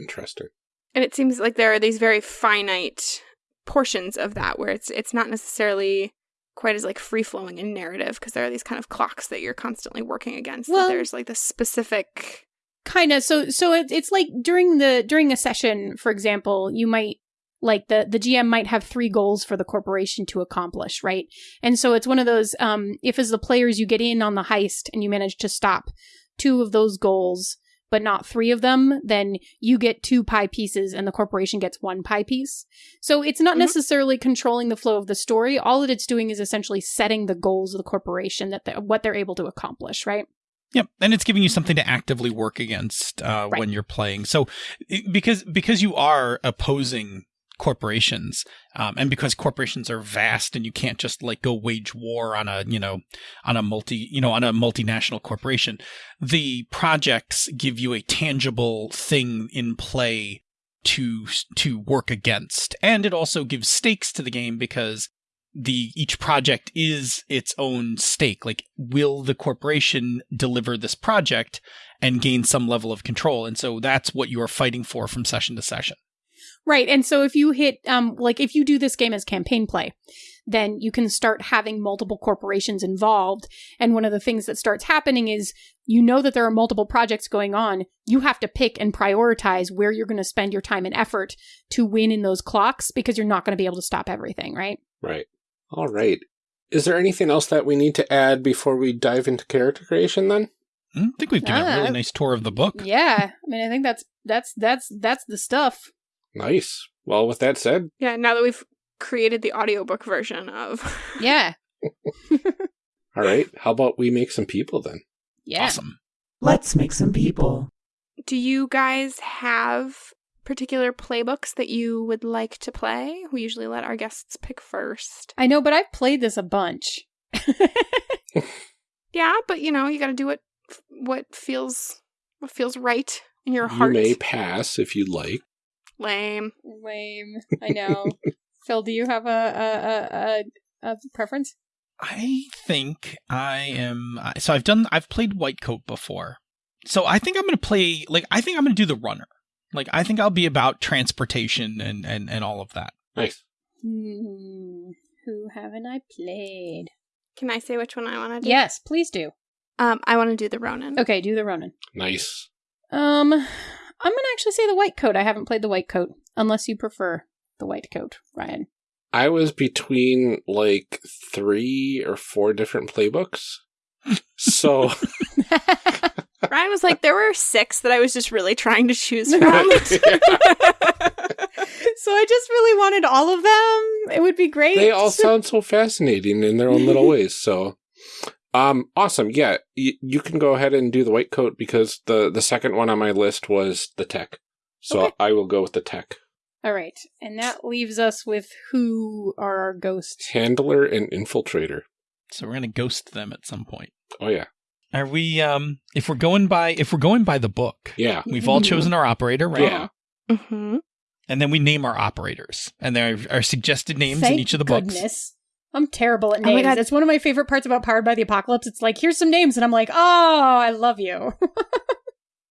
Interesting. And it seems like there are these very finite portions of that where it's it's not necessarily quite as like free flowing in narrative because there are these kind of clocks that you're constantly working against. Well- there's like this specific kind of so so it, it's like during the during a session for example you might like the the gm might have three goals for the corporation to accomplish right and so it's one of those um if as the players you get in on the heist and you manage to stop two of those goals but not three of them then you get two pie pieces and the corporation gets one pie piece so it's not Mhm. necessarily controlling the flow of the story all that it's doing is essentially setting the goals of the corporation that what they're able to accomplish right Yep, and it's giving you something to actively work against uh, Right. when you're playing. So, because because you are opposing corporations, um, and because corporations are vast, and you can't just like go wage war on a you know on a multi you know on a multinational corporation, the projects give you a tangible thing in play to to work against, and it also gives stakes to the game because the each project is its own stake. Like will the corporation deliver this project and gain some level of control? And so that's what you are fighting for from session to session Right. And so if you hit, um, like if you do this game as campaign play, then you can start having multiple corporations involved. And one of the things that starts happening is you know that there are multiple projects going on. You have to pick and prioritize where you're going to spend your time and effort to win in those clocks because you're not going to be able to stop everything, right? Right. All right. Is there anything else that we need to add before we dive into character creation then? Hmm, i think we've given a Ah. really nice tour of the book Yeah. I mean, I think that's, that's, that's, that's the stuff. Nice. Well, with that said, yeah, now that we've created the audiobook version of Yeah. all right. How about we make some people then? Yeah. awesome Let's make some people. Do you guys have particular playbooks that you would like to play? We usually let our guests pick first. I know, but I've played this a bunch. Yeah, but you know, you got to do what what feels what feels right in your heart. You may pass if you'd like. Lame. Lame. I know. Phil, do you have a a, a, a, a preference? i think i am so i've done i've played white coat before so i think i'm gonna play like i think i'm gonna do the runner like i think i'll be about transportation and and and all of that Nice. Hmm. Who haven't I played? Can I say which one I want to do? Yes, please do. Um, I want to do the Ronin. Okay, do the Ronin. Nice. Um, I'm gonna actually say the white coat. I haven't played the white coat, unless you prefer the white coat, Ryan. I was between like three or four different playbooks. So Ryan was like, there were six that I was just really trying to choose from. so I just really wanted all of them. It would be great. they all sound so fascinating in their own little ways. So, um, awesome. Yeah, y- you can go ahead and do the white coat because the the second one on my list was the tech. So Okay. I will go with the tech all right, and that leaves us with who are our ghosts. handler and infiltrator. so we're gonna ghost them at some point Oh yeah, Are we um if we're going by if we're going by the book, yeah, we've all chosen our operator, right? Yeah. hmm And then we name our operators. And there are suggested names Thank in each of the books. Goodness. I'm terrible at Oh my names. God. it's one of my favorite parts about Powered by the Apocalypse. It's like, here's some names, and I'm like, oh, I love you.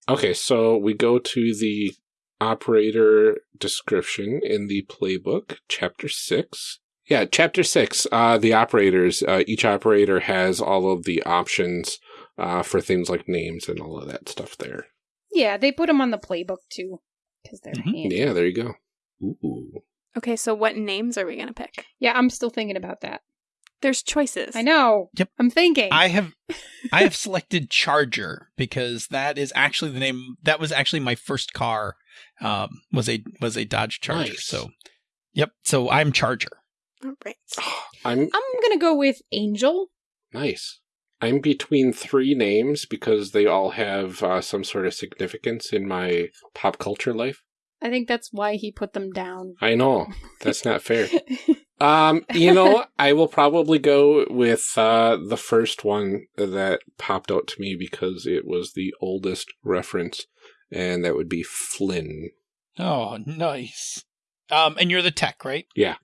Okay, so we go to the operator description in the playbook, chapter six. Yeah, chapter six. Uh, the operators. Uh, each operator has all of the options uh, for things like names and all of that stuff there. yeah, they put them on the playbook too, because they're Mhm. handy. Yeah, there you go. Ooh. Okay, so what names are we going to pick? Yeah, I'm still thinking about that. There's choices. I know. Yep. I'm thinking. I have I have selected Charger because that is actually the name that was actually my first car um was a was a Dodge Charger. Nice. So Yep, so I'm Charger. All right. I'm I'm gonna go with Angel. nice. I'm between three names because they all have uh, some sort of significance in my pop culture life. I think that's why he put them down. I know that's not fair. Um, you know, I will probably go with uh, the first one that popped out to me because it was the oldest reference, and that would be Flynn. Oh, nice. Um and you're the tech, right? Yeah.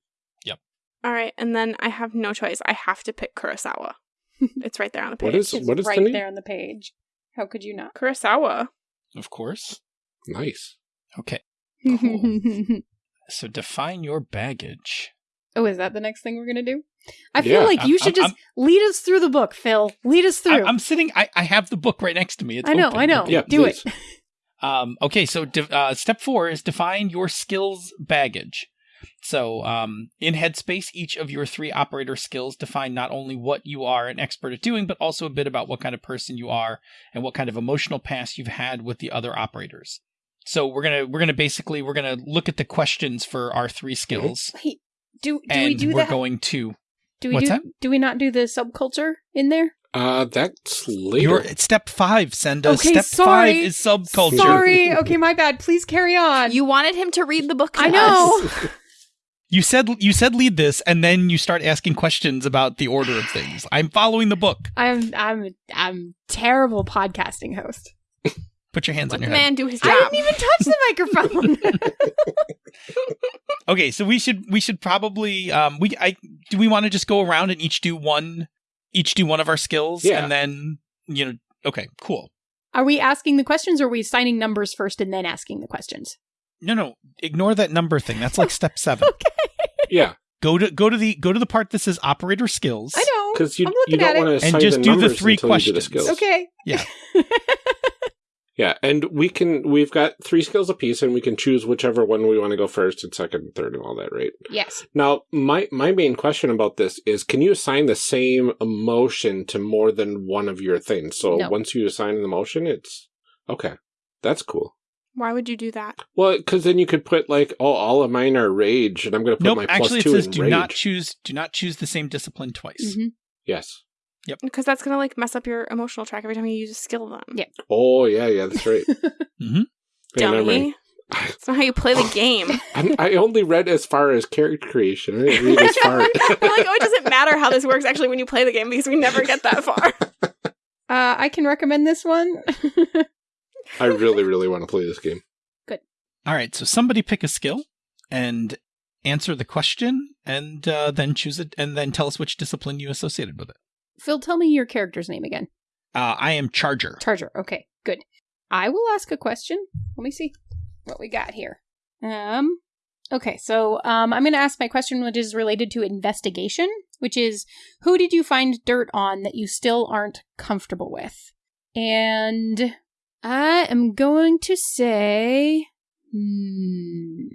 Yep. All right, and then I have no choice. I have to pick Kurosawa. It's right there on the page. What is It's what is right the name? there on the page. How could you not? Kurosawa? Of course. Nice. Okay. So define your baggage. oh, is that the next thing we're gonna do? I feel Yeah, like you I'm- should I'm- just lead us through the book, Phil. Lead us through. I, am sitting. I, I have the book right next to me. It's I know, open. I know. Yeah, do please. it. Um, okay, so de- uh, step four is define your skills baggage. So um, in Headspace, each of your three operator skills define not only what you are an expert at doing, but also a bit about what kind of person you are and what kind of emotional past you've had with the other operators. So we're gonna we're gonna basically we're gonna look at the questions for our three skills, Wait, do do and we do that? we're that? going to do we what's do? that? Do we not do the subculture in there? Uh, that's later. your it's step five. Send us Okay, step sorry. five is subculture. Sorry. Okay, my bad. Please carry on. You wanted him to read the book. To I us. know. You said you said lead this, and then you start asking questions about the order of things. I'm following the book. I'm I'm I'm terrible podcasting host. Put your hands Let on the your head. man do his job. I didn't even touch the microphone. Okay, so we should we should probably um we I do we want to just go around and each do one each do one of our skills Yeah. and then you know okay cool are we asking the questions or are we assigning numbers first and then asking the questions? no no ignore that number thing that's like step seven okay. yeah, go to go to the go to the part that says operator skills I know. because you I'm you looking don't at want to it. assign And just the do the numbers three until you do the questions. skills. Okay. Yeah. Yeah, and we can we've got three skills apiece, and we can choose whichever one we want to go first and second and third and all that, right? yes. Now, my my main question about this is: Can you assign the same emotion to more than one of your things? So No. once you assign an emotion, it's okay. That's cool. Why would you do that? Well, because then you could put like, oh, all of mine are rage, and I'm going to put nope my plus actually it says in do rage. not choose do not choose the same discipline twice Mhm. yes. Because that's gonna like mess up your emotional track every time you use a skill. Then Yeah. Oh, yeah, yeah, that's right. mm-hmm. Yeah, never dummy. That's not how you play the game. I'm, I only read as far as character creation. I didn't read as far. We're like, oh, it doesn't matter how this works actually when you play the game because we never get that far. Uh, I can recommend this one. I really, really want to play this game. Good. All right so somebody pick a skill and answer the question and uh, then choose it and then tell us which discipline you associated with it Phil, tell me your character's name again. uh, i am charger Charger. Okay, good. I will ask a question. Let me see what we got here. Um. Okay, so um, I'm going to ask my question, which is related to investigation, which is who did you find dirt on that you still aren't comfortable with? And I am going to say, hmm.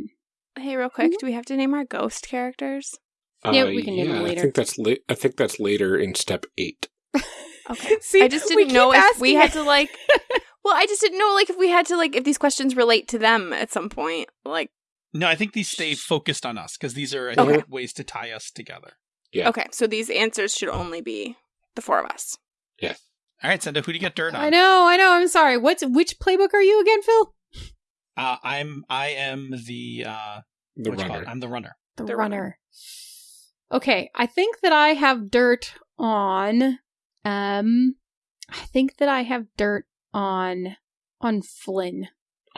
hey, real quick, do we have to name our ghost characters? Yeah, we can name Uh, yeah, them later. I think that's la- I think that's later in step eight. Okay. See, I just didn't know if we had to like. Well, I just didn't know like if we had to like if these questions relate to them at some point. Like, No, I think these stay focused on us because these are I Okay. think, ways to tie us together. Yeah. okay, so these answers should only be the four of us. Yes. All right, Senda, who do you get dirt on? I know, I know. I'm sorry. What's which playbook are you again, Phil? Uh, I'm I am the uh, The what you call runner. it? I'm the runner. The, The runner. runner. Okay, I think that I have dirt on um I think that I have dirt on on Flynn.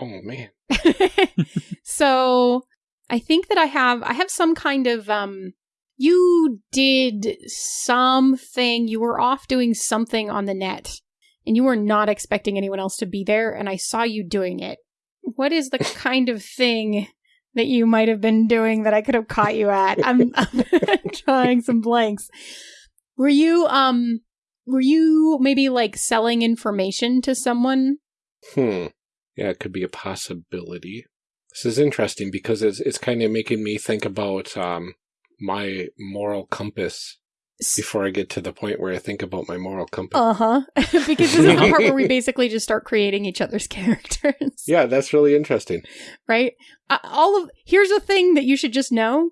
Oh man. so I think that I have I have some kind of um you did something you were off doing something on the net and you were not expecting anyone else to be there and I saw you doing it. What is the kind of thing that you might have been doing that I could have caught you at? I'm, I'm drawing some blanks. Were you um were you maybe like selling information to someone? Hmm. Yeah, it could be a possibility. This is interesting because it's it's kind of making me think about um my moral compass before I get to the point where I think about my moral compass. Uh huh. because this is the part where we basically just start creating each other's characters. yeah, that's really interesting. Right? Uh, all of here's a thing that you should just know.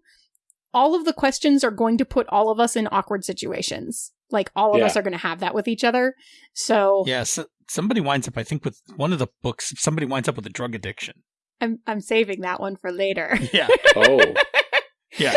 All of the questions are going to put all of us in awkward situations. Like all of Yeah. us are going to have that with each other. So Yeah, so somebody winds up. I think with one of the books, somebody winds up with a drug addiction. I'm I'm saving that one for later. Yeah. Oh, Yeah.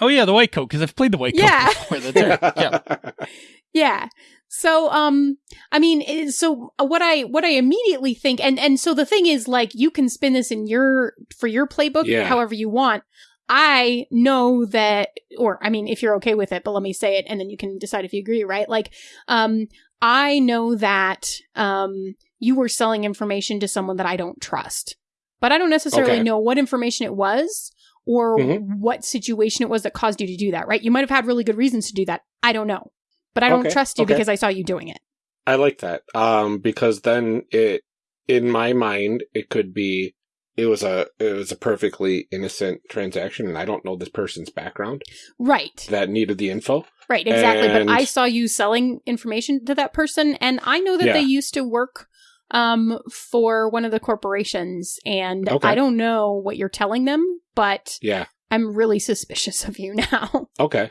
Oh yeah, the white coat because I've played the white coat Yeah. before. That's right. Yeah. Yeah. So um I mean so what I what I immediately think and and so the thing is like you can spin this in your for your playbook Yeah. however you want. I know that, or I mean, if you're okay with it, but let me say it and then you can decide if you agree, right? Like, um, I know that, um, you were selling information to someone that I don't trust, but I don't necessarily Okay. know what information it was or Mhm. what situation it was that caused you to do that, right? You might have had really good reasons to do that. I don't know, but I don't Okay, trust you okay. because I saw you doing it. I like that. Um, because then it, in my mind, it could be, it was a, it was a perfectly innocent transaction and I don't know this person's background Right. that needed the info. Right, exactly. And- But I saw you selling information to that person, and I know that Yeah. they used to work um, for one of the corporations, and Okay. I don't know what you're telling them, but Yeah. I'm really suspicious of you now. Okay.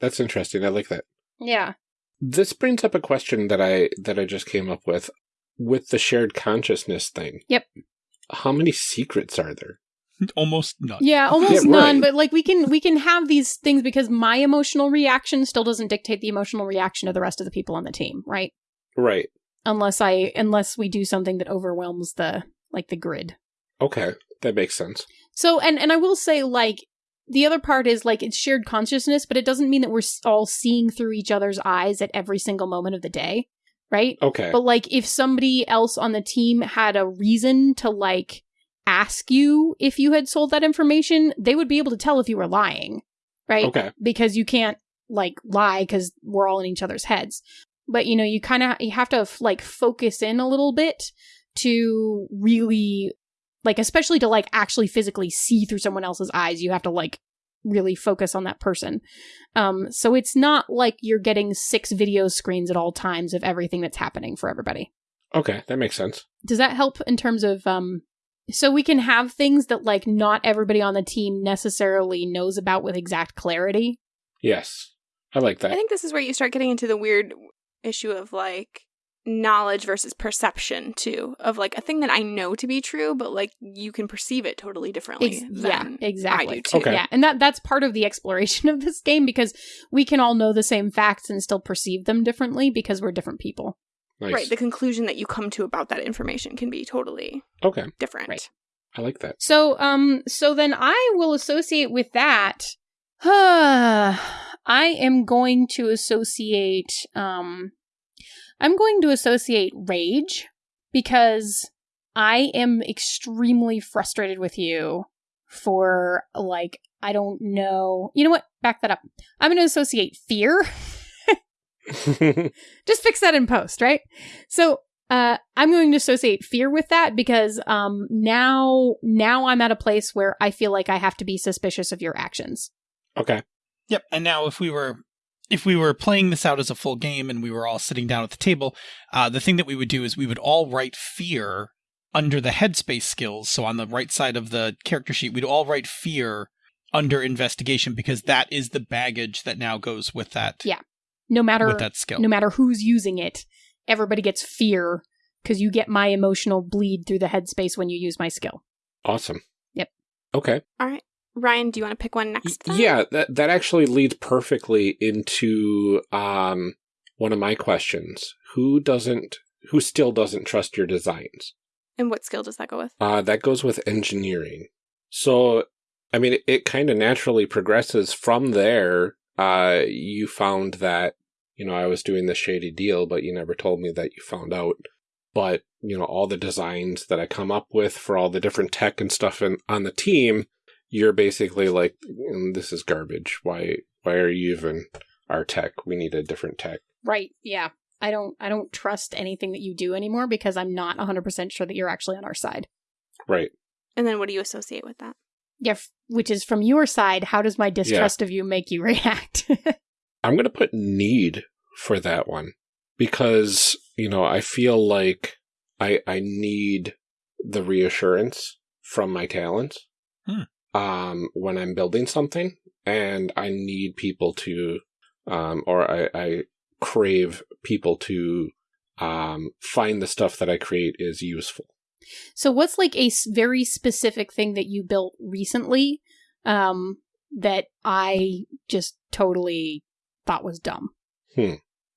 That's interesting. I like that. yeah. This brings up a question that I, that I just came up with with the shared consciousness thing. Yep. How many secrets are there? Almost none. Yeah, almost Yeah, none, right. but like we can we can have these things because my emotional reaction still doesn't dictate the emotional reaction of the rest of the people on the team, right? Right. Unless I unless we do something that overwhelms the like the grid. Okay. That makes sense. So, and and I will say, like, the other part is like it's shared consciousness, but it doesn't mean that we're all seeing through each other's eyes at every single moment of the day, right? Okay. But like, if somebody else on the team had a reason to like ask you if you had sold that information, they would be able to tell if you were lying, right? Okay. Because you can't like lie because we're all in each other's heads. But you know, you kind of you have to like focus in a little bit to really like especially to like actually physically see through someone else's eyes you have to like really focus on that person um so it's not like you're getting six video screens at all times of everything that's happening for everybody Okay. That makes sense. does that help in terms of um so we can have things that like not everybody on the team necessarily knows about with exact clarity Yes. I like that. I think this is where you start getting into the weird issue of like knowledge versus perception too of like a thing that I know to be true, but like you can perceive it totally differently. Ex- yeah, exactly. I do too. Okay. Yeah, and that that's part of the exploration of this game because we can all know the same facts and still perceive them differently because we're different people. Nice. Right. The conclusion that you come to about that information can be totally okay. different. Right. I like that. So, um, so then I will associate with that. I am going to associate, um, I'm going to associate rage because I am extremely frustrated with you for like I don't know. You know what? Back that up. I'm going to associate fear. Just fix that in post, right? So, uh, I'm going to associate fear with that because um, now now I'm at a place where I feel like I have to be suspicious of your actions. okay. Yep. And now if we were if we were playing this out as a full game and we were all sitting down at the table, uh, the thing that we would do is we would all write fear under the headspace skills. So on the right side of the character sheet, we'd all write fear under investigation because that is the baggage that now goes with that Yeah. No matter with that skill. no matter who's using it, everybody gets fear because you get my emotional bleed through the headspace when you use my skill. Awesome. Yep. Okay. All right. Ryan, do you want to pick one next? time? Yeah, that that actually leads perfectly into um one of my questions. Who doesn't who still doesn't trust your designs? And what skill does that go with? Uh that goes with engineering. So I mean it, it kind of naturally progresses from there. Uh you found that you know I was doing this shady deal, but you never told me that you found out. But, you know, all the designs that I come up with for all the different tech and stuff in, on the team, you're basically like, "Mm, this is garbage. Why, why are you even our tech? We need a different tech. Right. Yeah. I don't I don't trust anything that you do anymore because I'm not 100% sure that you're actually on our side. Right. And then what do you associate with that? Yeah, f- which is from your side, how does my distrust of you make you react? I'm going to put need for that one because, you know, I feel like I, I need the reassurance from my talents. Hmm. Um, when I'm building something and I need people to, um, or I, I crave people to, um, find the stuff that I create is useful. so what's like a very specific thing that you built recently um that I just totally thought was dumb?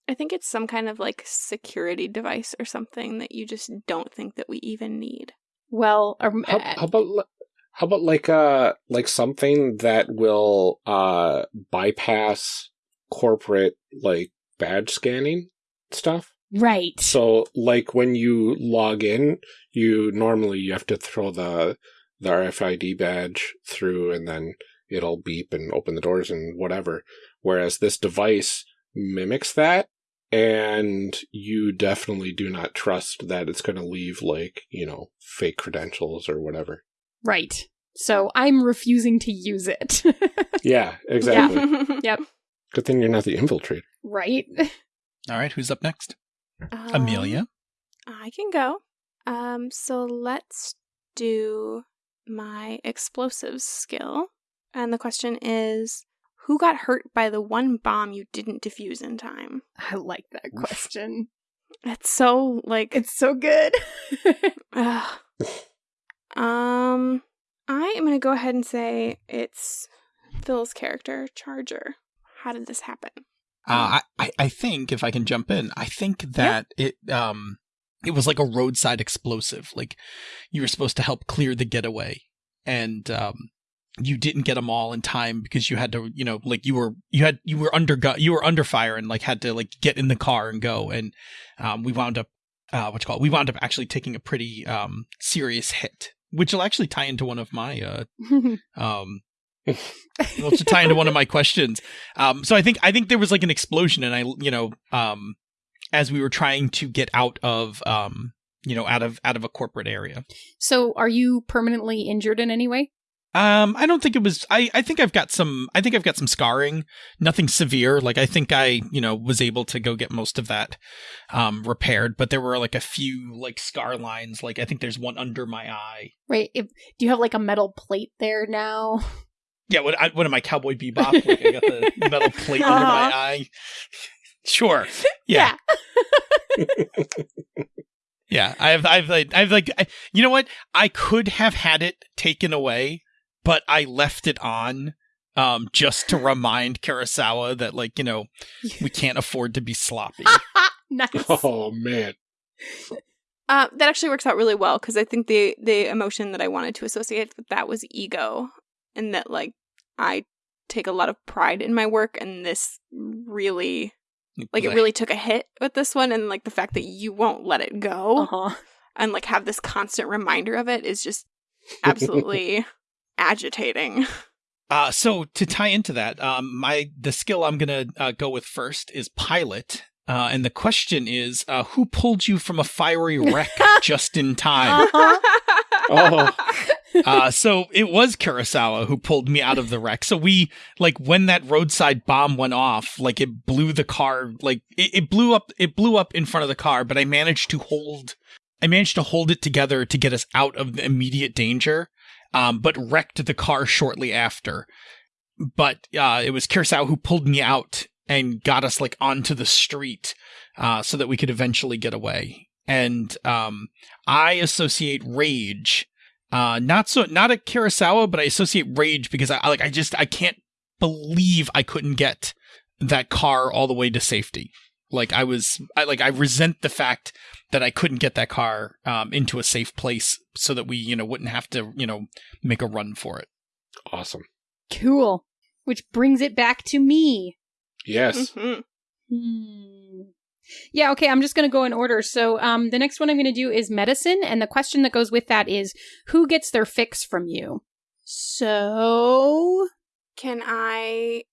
I think it's some kind of like security device or something that you just don't think that we even need. Well, um, How, uh, how about, le- How about like uh like something that will uh bypass corporate like badge scanning stuff? Right. So like when you log in, you normally you have to throw the the RFID badge through and then it'll beep and open the doors and whatever. Whereas this device mimics that and you definitely do not trust that it's going to leave like, you know, fake credentials or whatever. Right. So I'm refusing to use it. Yeah, exactly. Yep. Good thing you're not the infiltrator. right. All right, who's up next? Um, Amelia. I can go. Um, so let's do my explosives skill. And the question is who got hurt by the one bomb you didn't defuse in time? I like that question. It's so like It's so good. Um I am gonna go ahead and say it's Phil's character, Charger. How did this happen? Uh, I, I I think if I can jump in, I think that it um it was like a roadside explosive. Like you were supposed to help clear the getaway, and um you didn't get them all in time because you had to you know like you were you had you were under you were under fire and like had to like get in the car and go and um we wound up uh what you call we wound up actually taking a pretty um serious hit which will actually tie into one of my uh um well to tie into one of my questions um so i think i think there was like an explosion and i you know um as we were trying to get out of um you know out of out of a corporate area so are you permanently injured in any way? Um i don't think it was i i think i've got some i think i've got some scarring nothing severe like i think i you know was able to go get most of that um repaired but there were like a few like scar lines like i think there's one under my eye Right. If, do you have like a metal plate there now? Yeah, what, I, what am I, Cowboy Bebop? Like I got the metal plate under my Uh-huh. eye. Sure. Yeah. Yeah. I have, I've like, I've like, I, you know what? I could have had it taken away, but I left it on, um, just to remind Kurosawa that, like, you know, we can't afford to be sloppy. nice. Oh man. Uh, that actually works out really well because I think the the emotion that I wanted to associate with that was ego, and that like I take a lot of pride in my work, and this really like it really took a hit with this one, and like the fact that you won't let it go Uh-huh. and like have this constant reminder of it is just absolutely agitating. Uh, so to tie into that, um, my the skill I'm gonna uh, go with first is pilot, uh, and the question is, uh, who pulled you from a fiery wreck just in time? Uh-huh. Oh, uh, so it was Kurosawa who pulled me out of the wreck. So we like when that roadside bomb went off, like it blew the car, like it, it blew up, it blew up in front of the car, but I managed to hold, I managed to hold it together to get us out of the immediate danger. Um, but wrecked the car shortly after. But uh, it was Kurosawa who pulled me out and got us like onto the street, uh, so that we could eventually get away. And um, I associate rage uh, not so not at Kurosawa, but I associate rage because I- like I just I can't believe I couldn't get that car all the way to safety. Like I was I like I resent the fact that I couldn't get that car um, into a safe place so that we you know wouldn't have to you know make a run for it. awesome. Cool. Which brings it back to me. Yes. Mhm. Hmm. Yeah, okay, I'm just going to go in order. So, um the next one I'm going to do is medicine and the question that goes with that is who gets their fix from you? So, Can I?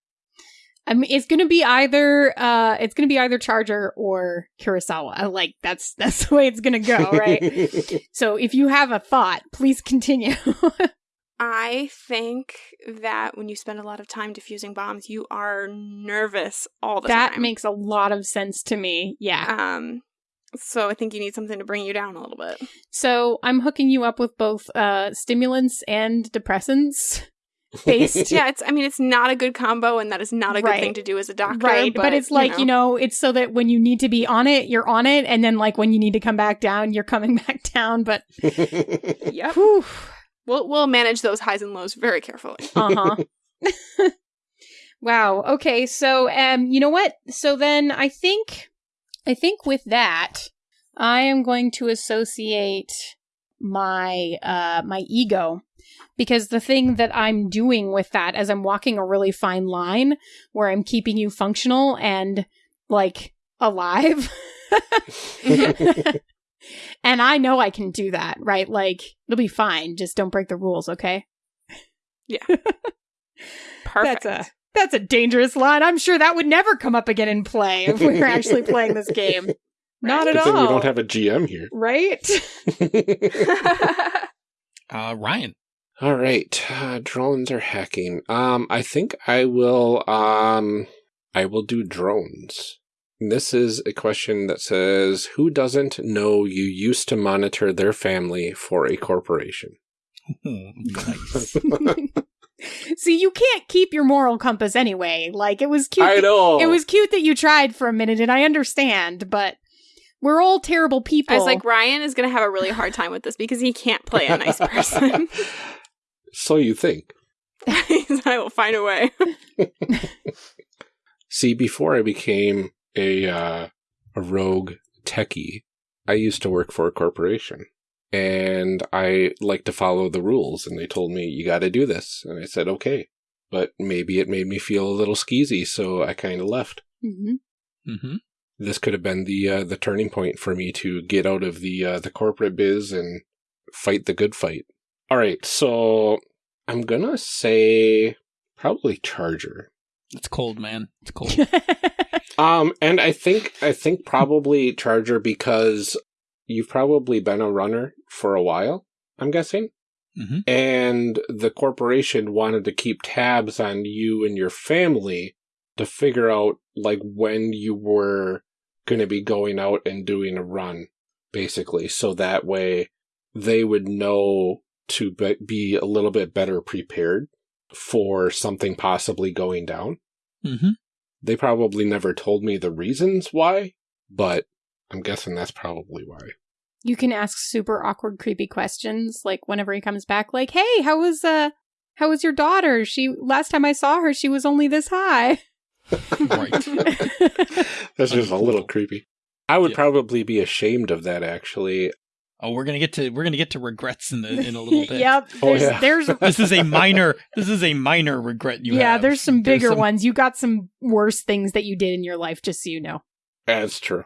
I mean it's going to be either uh it's going to be either Charger or Kurosawa. Like that's that's the way it's going to go, right? so, if you have a thought, please continue. I think that when you spend a lot of time diffusing bombs, you are nervous all the that time. That makes a lot of sense to me. Yeah. um. So I think you need something to bring you down a little bit. So, I'm hooking you up with both uh stimulants and depressants based yeah, it's. I mean, it's not a good combo, and that is not a good Right. thing to do as a doctor. right but, it's like you know. it's so that when you need to be on it you're on it and then like when you need to come back down you're coming back down but yeah. whew, We'll we'll manage those highs and lows very carefully. uh-huh wow okay so um you know what so then i think i think with that i am going to associate my uh my ego because the thing that I'm doing with that as I'm walking a really fine line where I'm keeping you functional and like alive. and I know I can do that, right? Like it'll be fine. Just don't break the rules, okay? Yeah. Perfect. That's a that's a dangerous line. I'm sure that would never come up again in play if we were actually playing this game. Not at Good thing all. we don't have a GM here. right? Uh, Ryan. All right, uh, drones are hacking. Um, I think I will. Um, I will do drones. This is a question that says, "Who doesn't know you used to monitor their family for a corporation?" nice. See, you can't keep your moral compass anyway. Like it was cute. I that- know It was cute that you tried for a minute, and I understand, but we're all terrible people. I was like, Ryan is going to have a really hard time with this because he can't play a nice person. so you think? I will find a way. See, before I became a uh, a rogue techie, I used to work for a corporation, and I like to follow the rules. And they told me you got to do this, and I said okay. But maybe it made me feel a little skeezy, so I kind of left. Mhm. hmm This could have been the uh, the turning point for me to get out of the uh, the corporate biz and fight the good fight. All right, so I'm gonna say probably Charger. It's cold, man. It's cold. Um, and I think I think probably Charger because you've probably been a runner for a while. I'm guessing, hmm and the corporation wanted to keep tabs on you and your family to figure out like when you were going to be going out and doing a run, basically, so that way they would know to be, be a little bit better prepared for something possibly going down. hmm They probably never told me the reasons why, but I'm guessing that's probably why. you can ask super awkward, creepy questions, like whenever he comes back, like, "Hey, how was uh, how was your daughter? She last time I saw her, she was only this high." Right. That's just a little creepy. I would Yeah. probably be ashamed of that actually. Oh, we're gonna get to we're gonna get to regrets in the in a little bit. yep. Oh, There's, yeah. there's This is a minor. This is a minor regret you yeah, have. there's some bigger some- ones. You got some worse things that you did in your life, just so you know. That's true.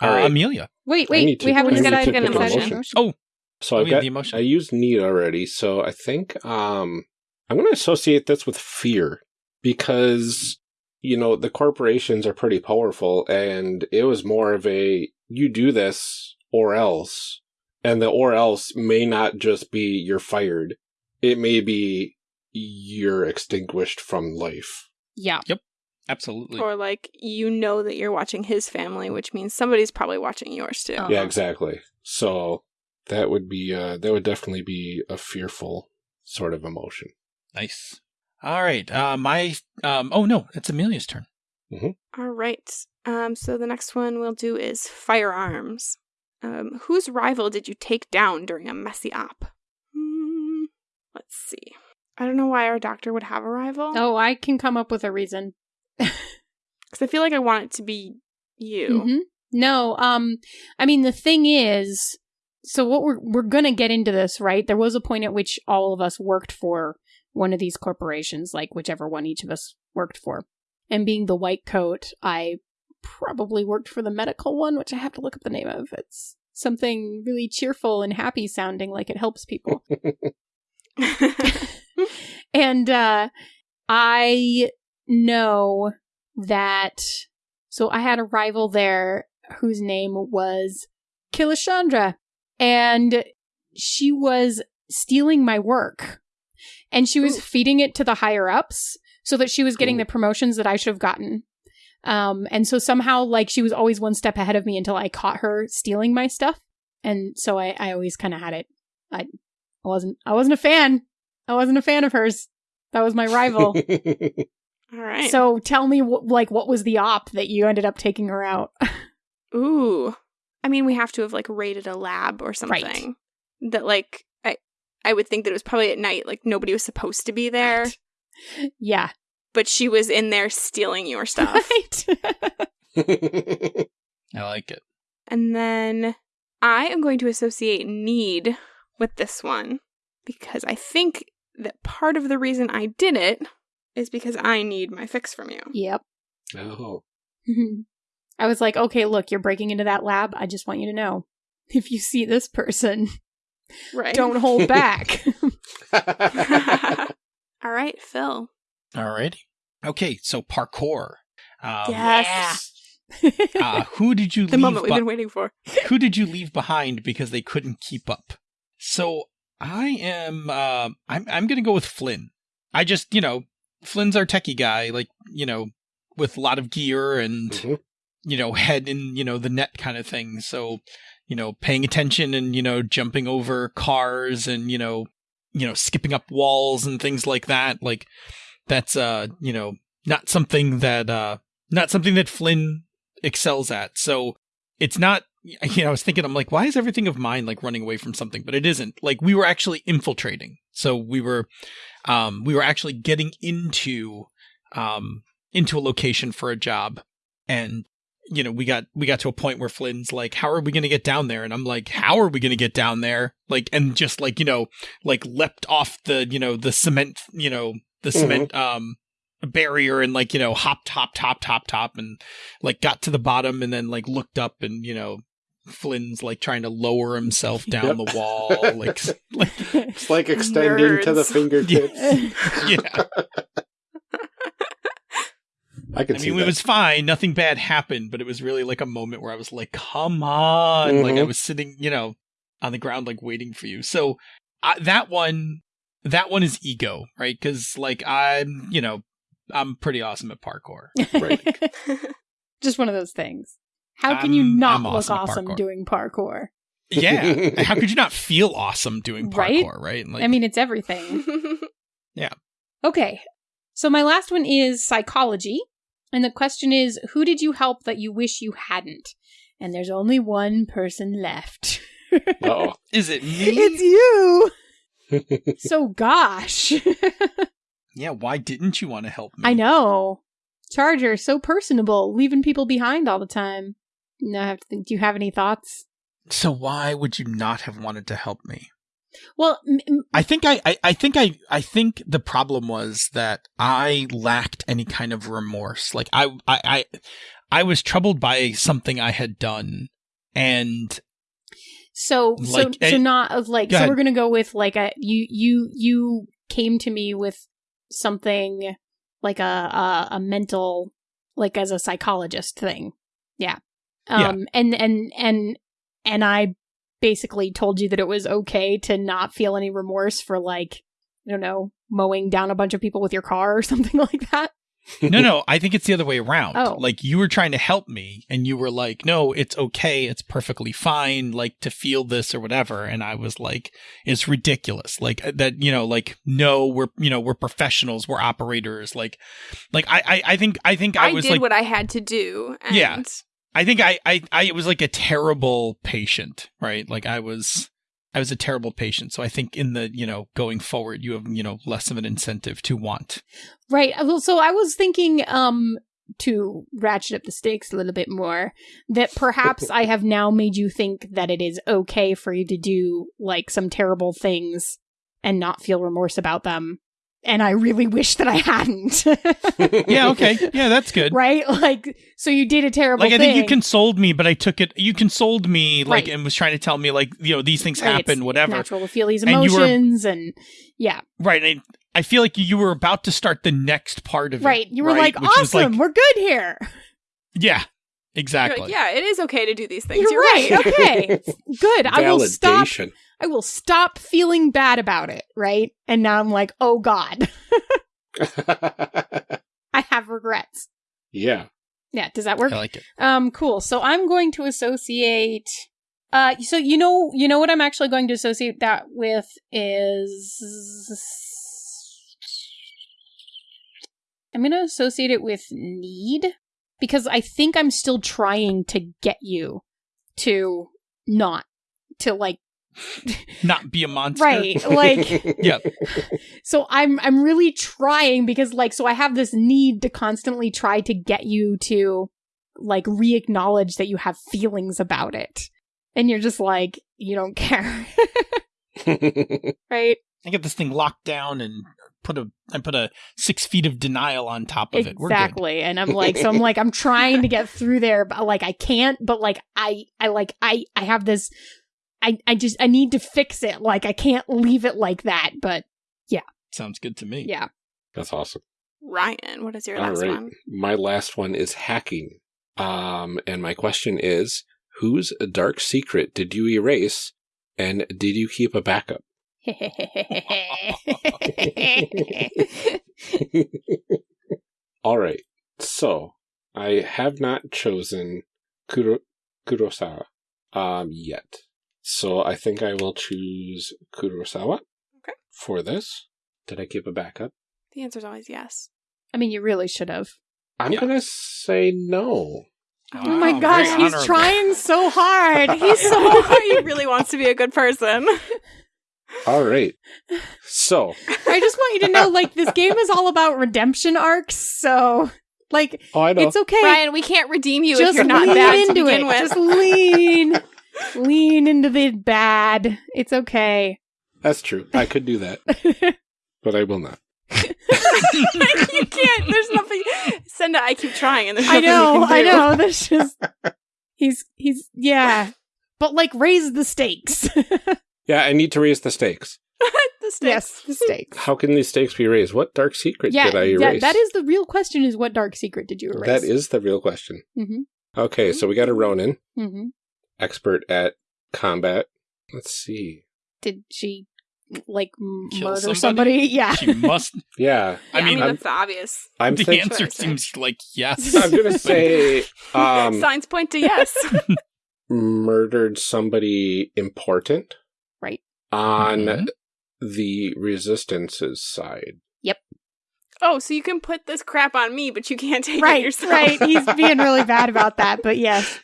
Uh, All right. Amelia. Wait, wait, to- we haven't I need decided to on pick an emotion. emotion. Oh, So I've have got the emotion. I used need already, so I think um I'm going to associate this with fear because you know the corporations are pretty powerful and it was more of a you do this or else and the or else may not just be you're fired it may be you're extinguished from life Yeah. Yep. Absolutely. or like you know that you're watching his family, which means somebody's probably watching yours too. Oh. yeah Uh-huh. exactly so that would be uh that would definitely be a fearful sort of emotion Nice. All right. Uh, my um. Oh no, it's Amelia's turn. All right. Um, so the next one we'll do is firearms. Um, whose rival did you take down during a messy op? Hmm, let's see. I don't know why our doctor would have a rival. Oh, I can come up with a reason. Because I feel like I want it to be you. Mhm. No, um, I mean the thing is, so what we're we're gonna get into this, right? There was a point at which all of us worked for one of these corporations, like whichever one each of us worked for. And being the white coat, I probably worked for the medical one, which I have to look up the name of. It's something really cheerful and happy sounding, like it helps people. and uh I know that so I had a rival there whose name was Kilishandra and she was stealing my work and she was Ooh. feeding it to the higher ups so that she was getting Ooh. the promotions that I should have gotten. Um and so somehow like she was always one step ahead of me until I caught her stealing my stuff. And so I I always kind of had it I I wasn't I wasn't a fan. I wasn't a fan of hers. That was my rival. All right. So tell me, wh- like, what was the op that you ended up taking her out? Ooh. I mean, we have to have like raided a lab or something. Right. That like I I would think that it was probably at night, like nobody was supposed to be there, Right. yeah, but she was in there stealing your stuff. right. I like it. and then I am going to associate need with this one because I think that part of the reason I did it is because I need my fix from you. Yep. Oh. I was like, okay, look, you're breaking into that lab. I just want you to know if you see this person, Right. don't hold back. All right, Phil. Alrighty. Okay, so parkour. Um, Yes. Uh, who did you The leave? moment we've be- been waiting for. who did you leave behind because they couldn't keep up? So I am. Uh, I'm. I'm gonna go with Flynn. I just, you know, Flynn's our techie guy, like you know, with a lot of gear and Mhm. you know, head in you know the net kind of thing. So you know, paying attention and you know, jumping over cars and you know, you know, skipping up walls and things like that. Like that's uh, you know, not something that uh, not something that Flynn excels at. So it's not you know, I was thinking, I'm like, why is everything of mine like running away from something? But it isn't. Like we were actually infiltrating. So we were, um, we were actually getting into, um, into a location for a job, and you know, we got we got to a point where Flynn's like, how are we going to get down there? And I'm like, how are we going to get down there? Like, and just like you know, like leapt off the you know the cement, you know, the cement, um. barrier and like you know hopped hopped hopped hopped hop and like got to the bottom and then like looked up and you know Flynn's like trying to lower himself down Yep. the wall like like It's like extending to the fingertips. yeah I can I see mean that. it was fine nothing bad happened but it was really like a moment where I was like come on like I Mhm. was sitting you know on the ground like waiting for you so I, that one that one is ego right cuz like I'm you know I'm pretty awesome at parkour Right. Just one of those things. How can you I'm- not I'm look awesome at awesome parkour. doing parkour? yeah how could you not feel awesome doing Right? parkour right, Like, I mean, it's everything. Yeah. Okay. So my last one is psychology. And the question is who did you help that you wish you hadn't? And there's only one person left. Oh. is it me it's you. so gosh. Yeah, why didn't you want to help me? I know. Charger, so personable, leaving people behind all the time. Now I have to think, do you have any thoughts? So why would you not have wanted to help me? Well, m- I think I, I, I think I, I think the problem was that I lacked any kind of remorse. Like I, I, I, I was troubled by something I had done, and so so Like, so eh, not of like go so ahead. we're gonna go with like a you you you came to me with something like a a, a mental like as a psychologist thing, yeah. Yeah. Um and and and and I basically told you that it was okay to not feel any remorse for like I don't know mowing down a bunch of people with your car or something like that. No, no, I think it's the other way around. Oh. Like you were trying to help me, and you were like, "No, it's okay, it's perfectly fine, like to feel this or whatever." And I was like, "It's ridiculous." Like uh, that, you know, like no, we're you know we're professionals, we're operators. Like, like I, I, I think, I think I, I, was did like, what I had to do. And Yeah. I think I, I, I was like a terrible patient, right? Like I was, I was a terrible patient. So I think in the, you know, going forward, you have, you know, less of an incentive to want. Right. Uh, Well, so I was thinking um to ratchet up the stakes a little bit more that perhaps I have now made you think that it is okay for you to do like some terrible things and not feel remorse about them. And I really wish that I hadn't. Yeah. Okay. Yeah. That's good. right? Like so you did a terrible Like I think you consoled me, but I took it. You consoled me, like, Right. and was trying to tell me, like, you know, these things Right, happen, it's whatever. Natural to feel these And were- emotions and yeah. Right. And I, I feel like you were about to start the next part of it. Right. You were right? like, awesome, we're good here. yeah. You're Exactly. like, yeah, it is okay to do these things. You're, You're, right. Okay. Good. I will stop I will stop feeling bad about it, right? And now I'm like, oh God, I have regrets. yeah. Yeah, does that work? I like it. Um, cool. So I'm going to associate. Uh, so you know, you know what I'm actually going to associate that with is. I'm going to associate it with need because I think I'm still trying to get you to not to like Not be a monster. right like Yeah. so i'm i'm really trying because like so i have this need to constantly try to get you to like re-acknowledge that you have feelings about it and you're just like, you don't care. right? I get this thing locked down and put a I put a six feet of denial on top of it. Exactly. And I'm like, so I'm like, I'm trying to get through there, but like I can't, but like I I like I I have this I I just I need to fix it. Like I can't leave it like that. But yeah. Sounds good to me. yeah. That's awesome. Ryan, what is your All last right. one? My last one is hacking. Um, and my question is, whose dark secret did you erase, and did you keep a backup? All right. So I have not chosen Kuro- Kurosawa um, yet. So I think I will choose Kurosawa. Okay. For this, did I keep a backup? The answer is always yes. I mean, you really should have. I'm Yeah. gonna say no. Oh my Wow, gosh, he's honorable. trying so hard. He's so hard. he really wants to be a good person. All right. So I just want you to know, like, this game is all about redemption arcs. So, like, oh, I know. it's okay. Ryan, we can't redeem you if you're not lean bad to into begin it. with. Just lean, lean into the bad. It's okay. That's true. I could do that, but I will not. you can't. There's nothing. Senda, I keep trying, and there's I know, you I can do. know. That's just he's he's yeah, but like raise the stakes. Yeah, I need to raise the stakes. the stakes. yes, the stakes. How can these stakes be raised? What dark secret Yeah, did I erase? yeah, that is the real question: is what dark secret did you erase? That is the real question. Mm-hmm. Okay, so we got a Ronin, Mm-hmm. expert at combat. Let's see. Did she like m- Kill murder somebody? somebody? Yeah. She must. Yeah, I mean, I'm- that's the obvious. I'm the thinking. answer seems like yes. I'm gonna say um, Signs point to yes. murdered somebody important. Right. On Mhm. the resistance's side. Yep. Oh, so you can put this crap on me, but you can't take it right, yourself. right. He's being really bad about that, but yes.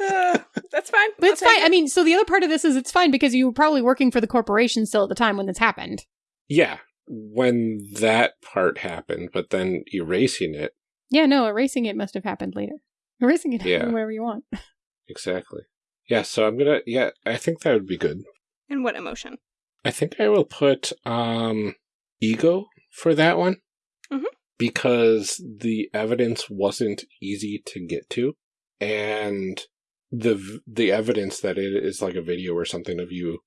Uh, that's fine. But it's I'll take fine. it. I mean, so the other part of this is it's fine because you were probably working for the corporation still at the time when this happened. Yeah, when that part happened, but then erasing it. Yeah, no, erasing it must have happened later. Erasing it Yeah. happen wherever you want. Exactly. Yeah, so I'm gonna. Yeah, I think that would be good. And what emotion? I think I will put um ego for that one. Mhm. Because the evidence wasn't easy to get to and the the evidence that it is like a video or something of you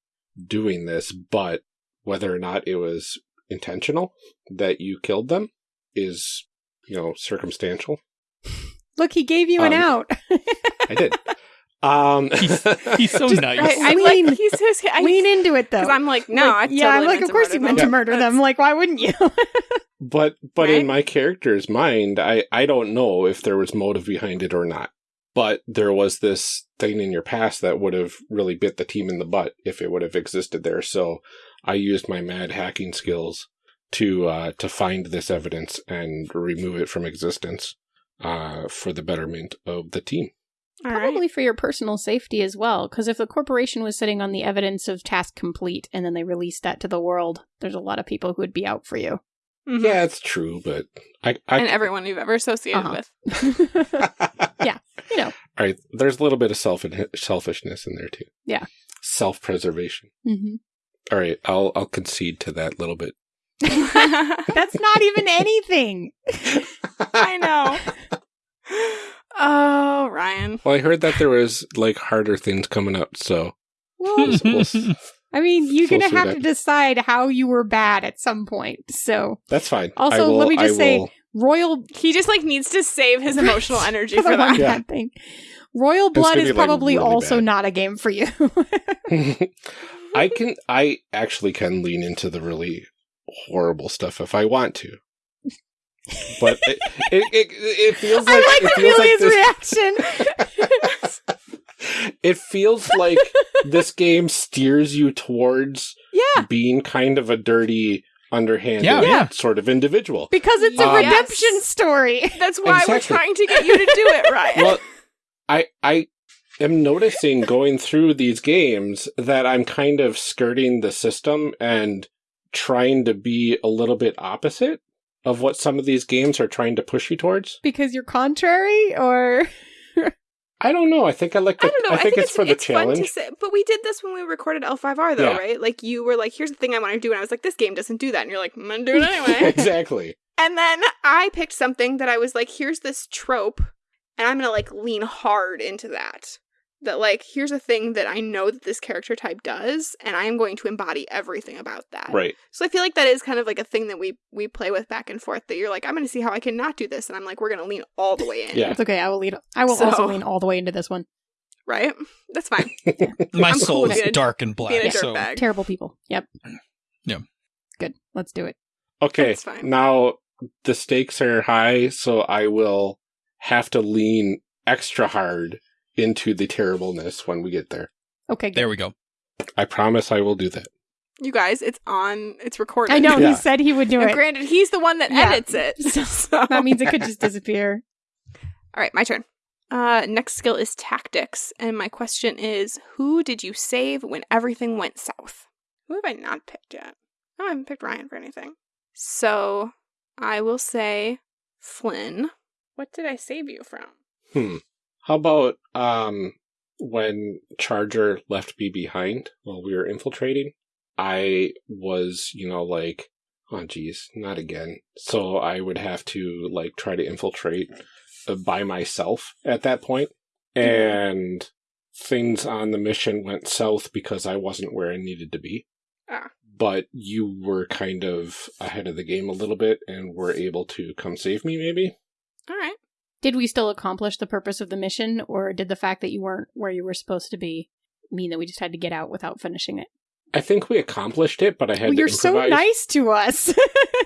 doing this, but whether or not it was intentional that you killed them is, you know, circumstantial. Look, he gave you an Um, out. I did. Um He's, he's so Just- nice. I, I Lean- like he's his. I, Lean into it though. I'm like, no, Like, I yeah, I'm like, of course you meant them. to murder them. Like, why wouldn't you? But but Right? in my character's mind, I I don't know if there was motive behind it or not. But there was this thing in your past that would have really bit the team in the butt if it would have existed there. So I used my mad hacking skills to uh, to find this evidence and remove it from existence uh, for the betterment of the team. All right. Probably for your personal safety as well. Because if the corporation was sitting on the evidence of task complete and then they released that to the world, there's a lot of people who would be out for you. Mhm. Yeah, it's true, but I, I and everyone you've ever associated Uh-huh. with. Yeah, you know. All right, there's a little bit of self selfishness in there too. Yeah. self preservation. hmm All right, I'll I'll concede to that little bit. That's not even anything. I know. Oh, Ryan. Well, I heard that there was like harder things coming up, so Well, we'll, I mean, you're gonna have up. to decide how you were bad at some point. So, that's fine. Also, will, let me just I say- will- royal He just like needs to save his emotional energy for for the one that. Yeah. bad thing. Royal blood is be, like, probably really also bad. not a game for you. I can. I actually can lean into the really horrible stuff if I want to. But it it, it, it feels like I it like feels Amelia's like this- reaction. it feels like this game steers you towards yeah, being kind of a dirty, underhanded Yeah, yeah. sort of individual. because it's a Um, redemption story. That's why Exactly. we're trying to get you to do it, right well, I I am noticing going through these games that I'm kind of skirting the system and trying to be a little bit opposite of what some of these games are trying to push you towards. Because you're contrary, or I don't know. I think I like. The, I don't know. I think, it's, for the it's challenge. say, but we did this when we recorded L5R though, Yeah. right? Like you were like, "Here's the thing I want to do," and I was like, "This game doesn't do that," and you're like, "I'm gonna do it anyway." exactly. and then I picked something that I was like, "Here's this trope," and I'm gonna like lean hard into that. That like, here's a thing that I know that this character type does, and I am going to embody everything about that. Right. So I feel like that is kind of like a thing that we we play with back and forth. That you're like, I'm going to see how I can not do this, and I'm like, we're going to lean all the way in. Yeah. It's okay. I will lead. I will So- also lean all the way into this one. Right. That's fine. My I'm soul with is being a- dark and Being black. dirt So bag. Terrible people. Yep. Yeah. Good. Let's do it. Okay. That's fine. Now the stakes are high, so I will have to lean extra hard into the terribleness when we get there. Okay. Good. there we go. I promise I will do that. You guys, it's on. It's recorded. I know Yeah. he said he would do Now, it. granted, he's the one that Yeah. edits it. So. That means it could just disappear. All right, my turn. Uh, next skill is tactics, and my question is: Who did you save when everything went south? Who have I not picked yet? Oh, I haven't picked Ryan for anything. So I will say Flynn. What did I save you from? Hmm. How about um when Charger left me behind while we were infiltrating? I was, you know, like, oh geez, not again. So I would have to like try to infiltrate uh, by myself at that point. And things on the mission went south because I wasn't where I needed to be. Ah. But you were kind of ahead of the game a little bit and were able to come save me, maybe? All right. Did we still accomplish the purpose of the mission, or did the fact that you weren't where you were supposed to be mean that we just had to get out without finishing it? I think we accomplished it, but I had Well, to you're so nice to us.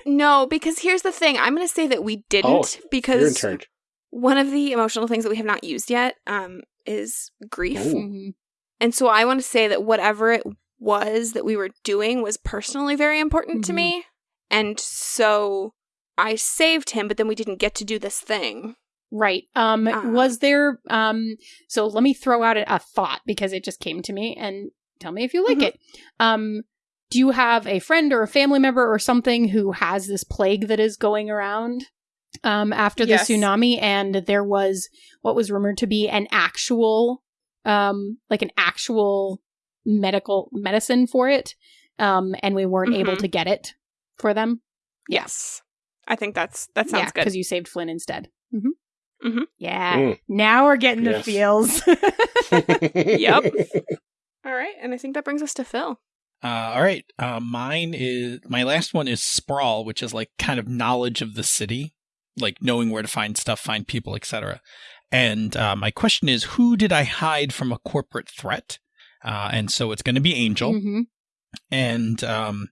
No, because here's the thing. I'm going to say that we didn't Oh, You're in because charge. one of the emotional things that we have not used yet um, is grief. Ooh. Mhm. And so I want to say that whatever it was that we were doing was personally very important to Mhm. me. And so I saved him, but then we didn't get to do this thing. Right. Um Uh. was there um so let me throw out a, a thought because it just came to me and tell me if you like Mhm. it. Um do you have a friend or a family member or something who has this plague that is going around um after the Yes. tsunami and there was what was rumored to be an actual um like an actual medical medicine for it um and we weren't able Mhm. to get it for them? Yes. I think that's that sounds good. because you saved Flynn instead. hmm Mhm. Yeah. Mm. Now we're getting the feels. Yep. All right, and I think that brings us to Phil. Uh, all right. Uh, mine is my last one is sprawl, which is like kind of knowledge of the city, like knowing where to find stuff, find people, etc. And uh, my question is, who did I hide from a corporate threat? Uh, and so it's going to be Angel, hmm and um,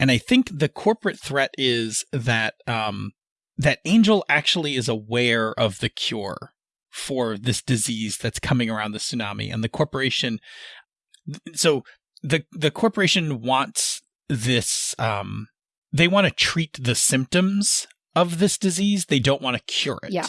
and I think the corporate threat is that um, that Angel actually is aware of the cure for this disease that's coming around the tsunami, and the corporation. So the the corporation wants this. Um, they want to treat the symptoms of this disease. They don't want to cure it. Yeah.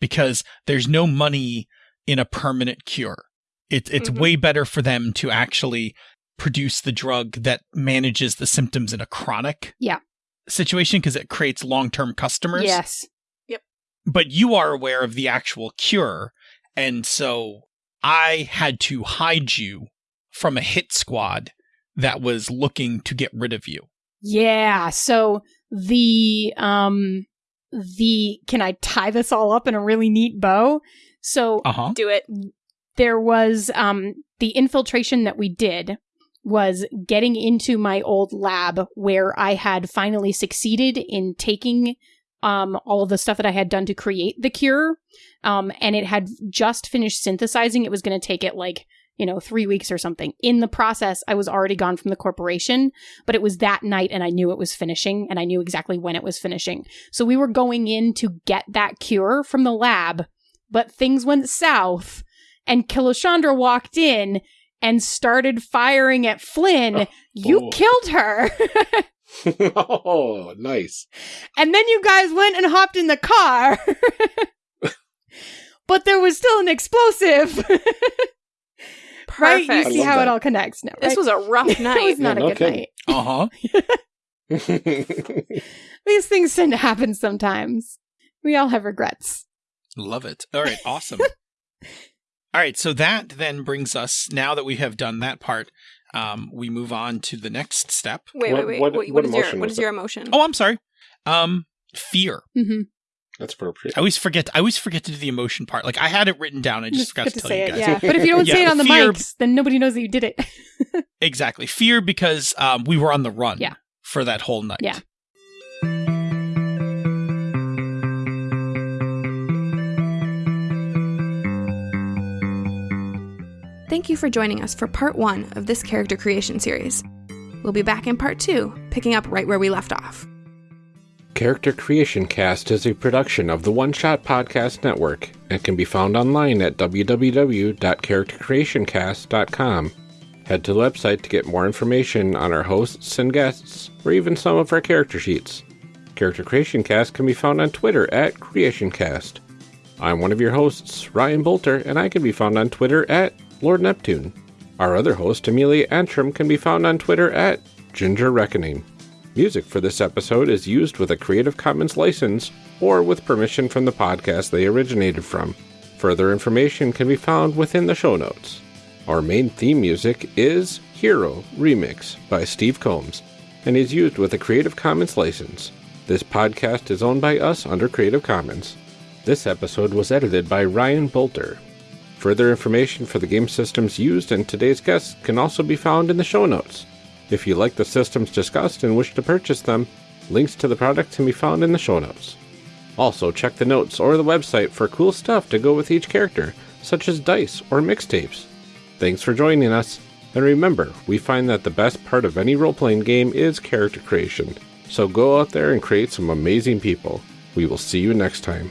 Because there's no money in a permanent cure. It, it's Mhm. way better for them to actually produce the drug that manages the symptoms in a chronic Yeah. Situation because it creates long term customers. Yes. Yep. But you are aware of the actual cure. And so I had to hide you from a hit squad that was looking to get rid of you. Yeah. So the um the can I tie this all up in a really neat bow? So Uh huh. Do it. there was um the infiltration that we did was getting into my old lab where I had finally succeeded in taking um all of the stuff that I had done to create the cure. Um and it had just finished synthesizing. It was going to take it like you know 3 weeks or something. In the process I was already gone from the corporation but it was that night and I knew it was finishing and I knew exactly when it was finishing. So we were going in to get that cure from the lab but things went south and Kilishandra walked in and started firing at Flynn. you oh. killed her. oh, nice. and then you guys went and hopped in the car. but there was still an explosive. right? You see love how it all connects now. This was a rough night. it was not Yeah, a no good kidding. night. Uh huh. These things tend to happen sometimes. We all have regrets. Love it. All right. Awesome. All right, so that then brings us now that we have done that part, um, we move on to the next step. Wait, wait, wait. what- What, what what is your what is, what is your emotion? Oh, I'm sorry. Um, fear. hmm That's appropriate. I always forget. I always forget to do the emotion part. Like I had it written down. I just, forgot to, to tell say you it. guys. Yeah, but if you don't say it on the fear- mics, then nobody knows that you did it. Exactly. Fear because um, we were on the run. Yeah. For that whole night. Yeah. Thank you for joining us for part one of this character creation series. We'll be back in part two, picking up right where we left off. Character Creation Cast is a production of the One Shot Podcast Network and can be found online at www.charactercreationcast.com. Head to the website to get more information on our hosts and guests, or even some of our character sheets. Character Creation Cast can be found on Twitter at CreationCast. I'm one of your hosts, Ryan Boelter, and I can be found on Twitter at Lord Neptune. Our other host, Amelia Antrim, can be found on Twitter at Ginger Reckoning. Music for this episode is used with a Creative Commons license or with permission from the podcast they originated from. Further information can be found within the show notes. Our main theme music is Hero Remix by Steve Combs and is used with a Creative Commons license. This podcast is owned by us under Creative Commons. This episode was edited by Ryan Boelter. Further information for the game systems used and today's guests can also be found in the show notes. If you like the systems discussed and wish to purchase them, links to the products can be found in the show notes. Also, check the notes or the website for cool stuff to go with each character, such as dice or mixtapes. Thanks for joining us, and remember, we find that the best part of any role playing game is character creation. So go out there and create some amazing people. We will see you next time.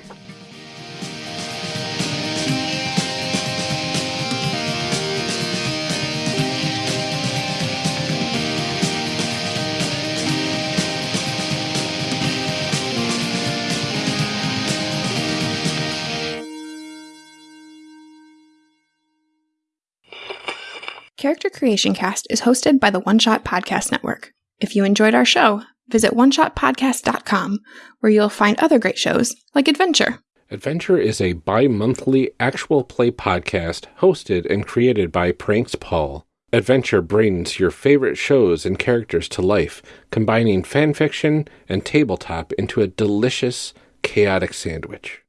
Character Creation Cast is hosted by the One Shot Podcast Network. If you enjoyed our show, visit oneshotpodcast.com, where you'll find other great shows like Adventure. Adventure is a bi monthly actual play podcast hosted and created by Pranks Paul. Adventure brings your favorite shows and characters to life, combining fanfiction and tabletop into a delicious, chaotic sandwich.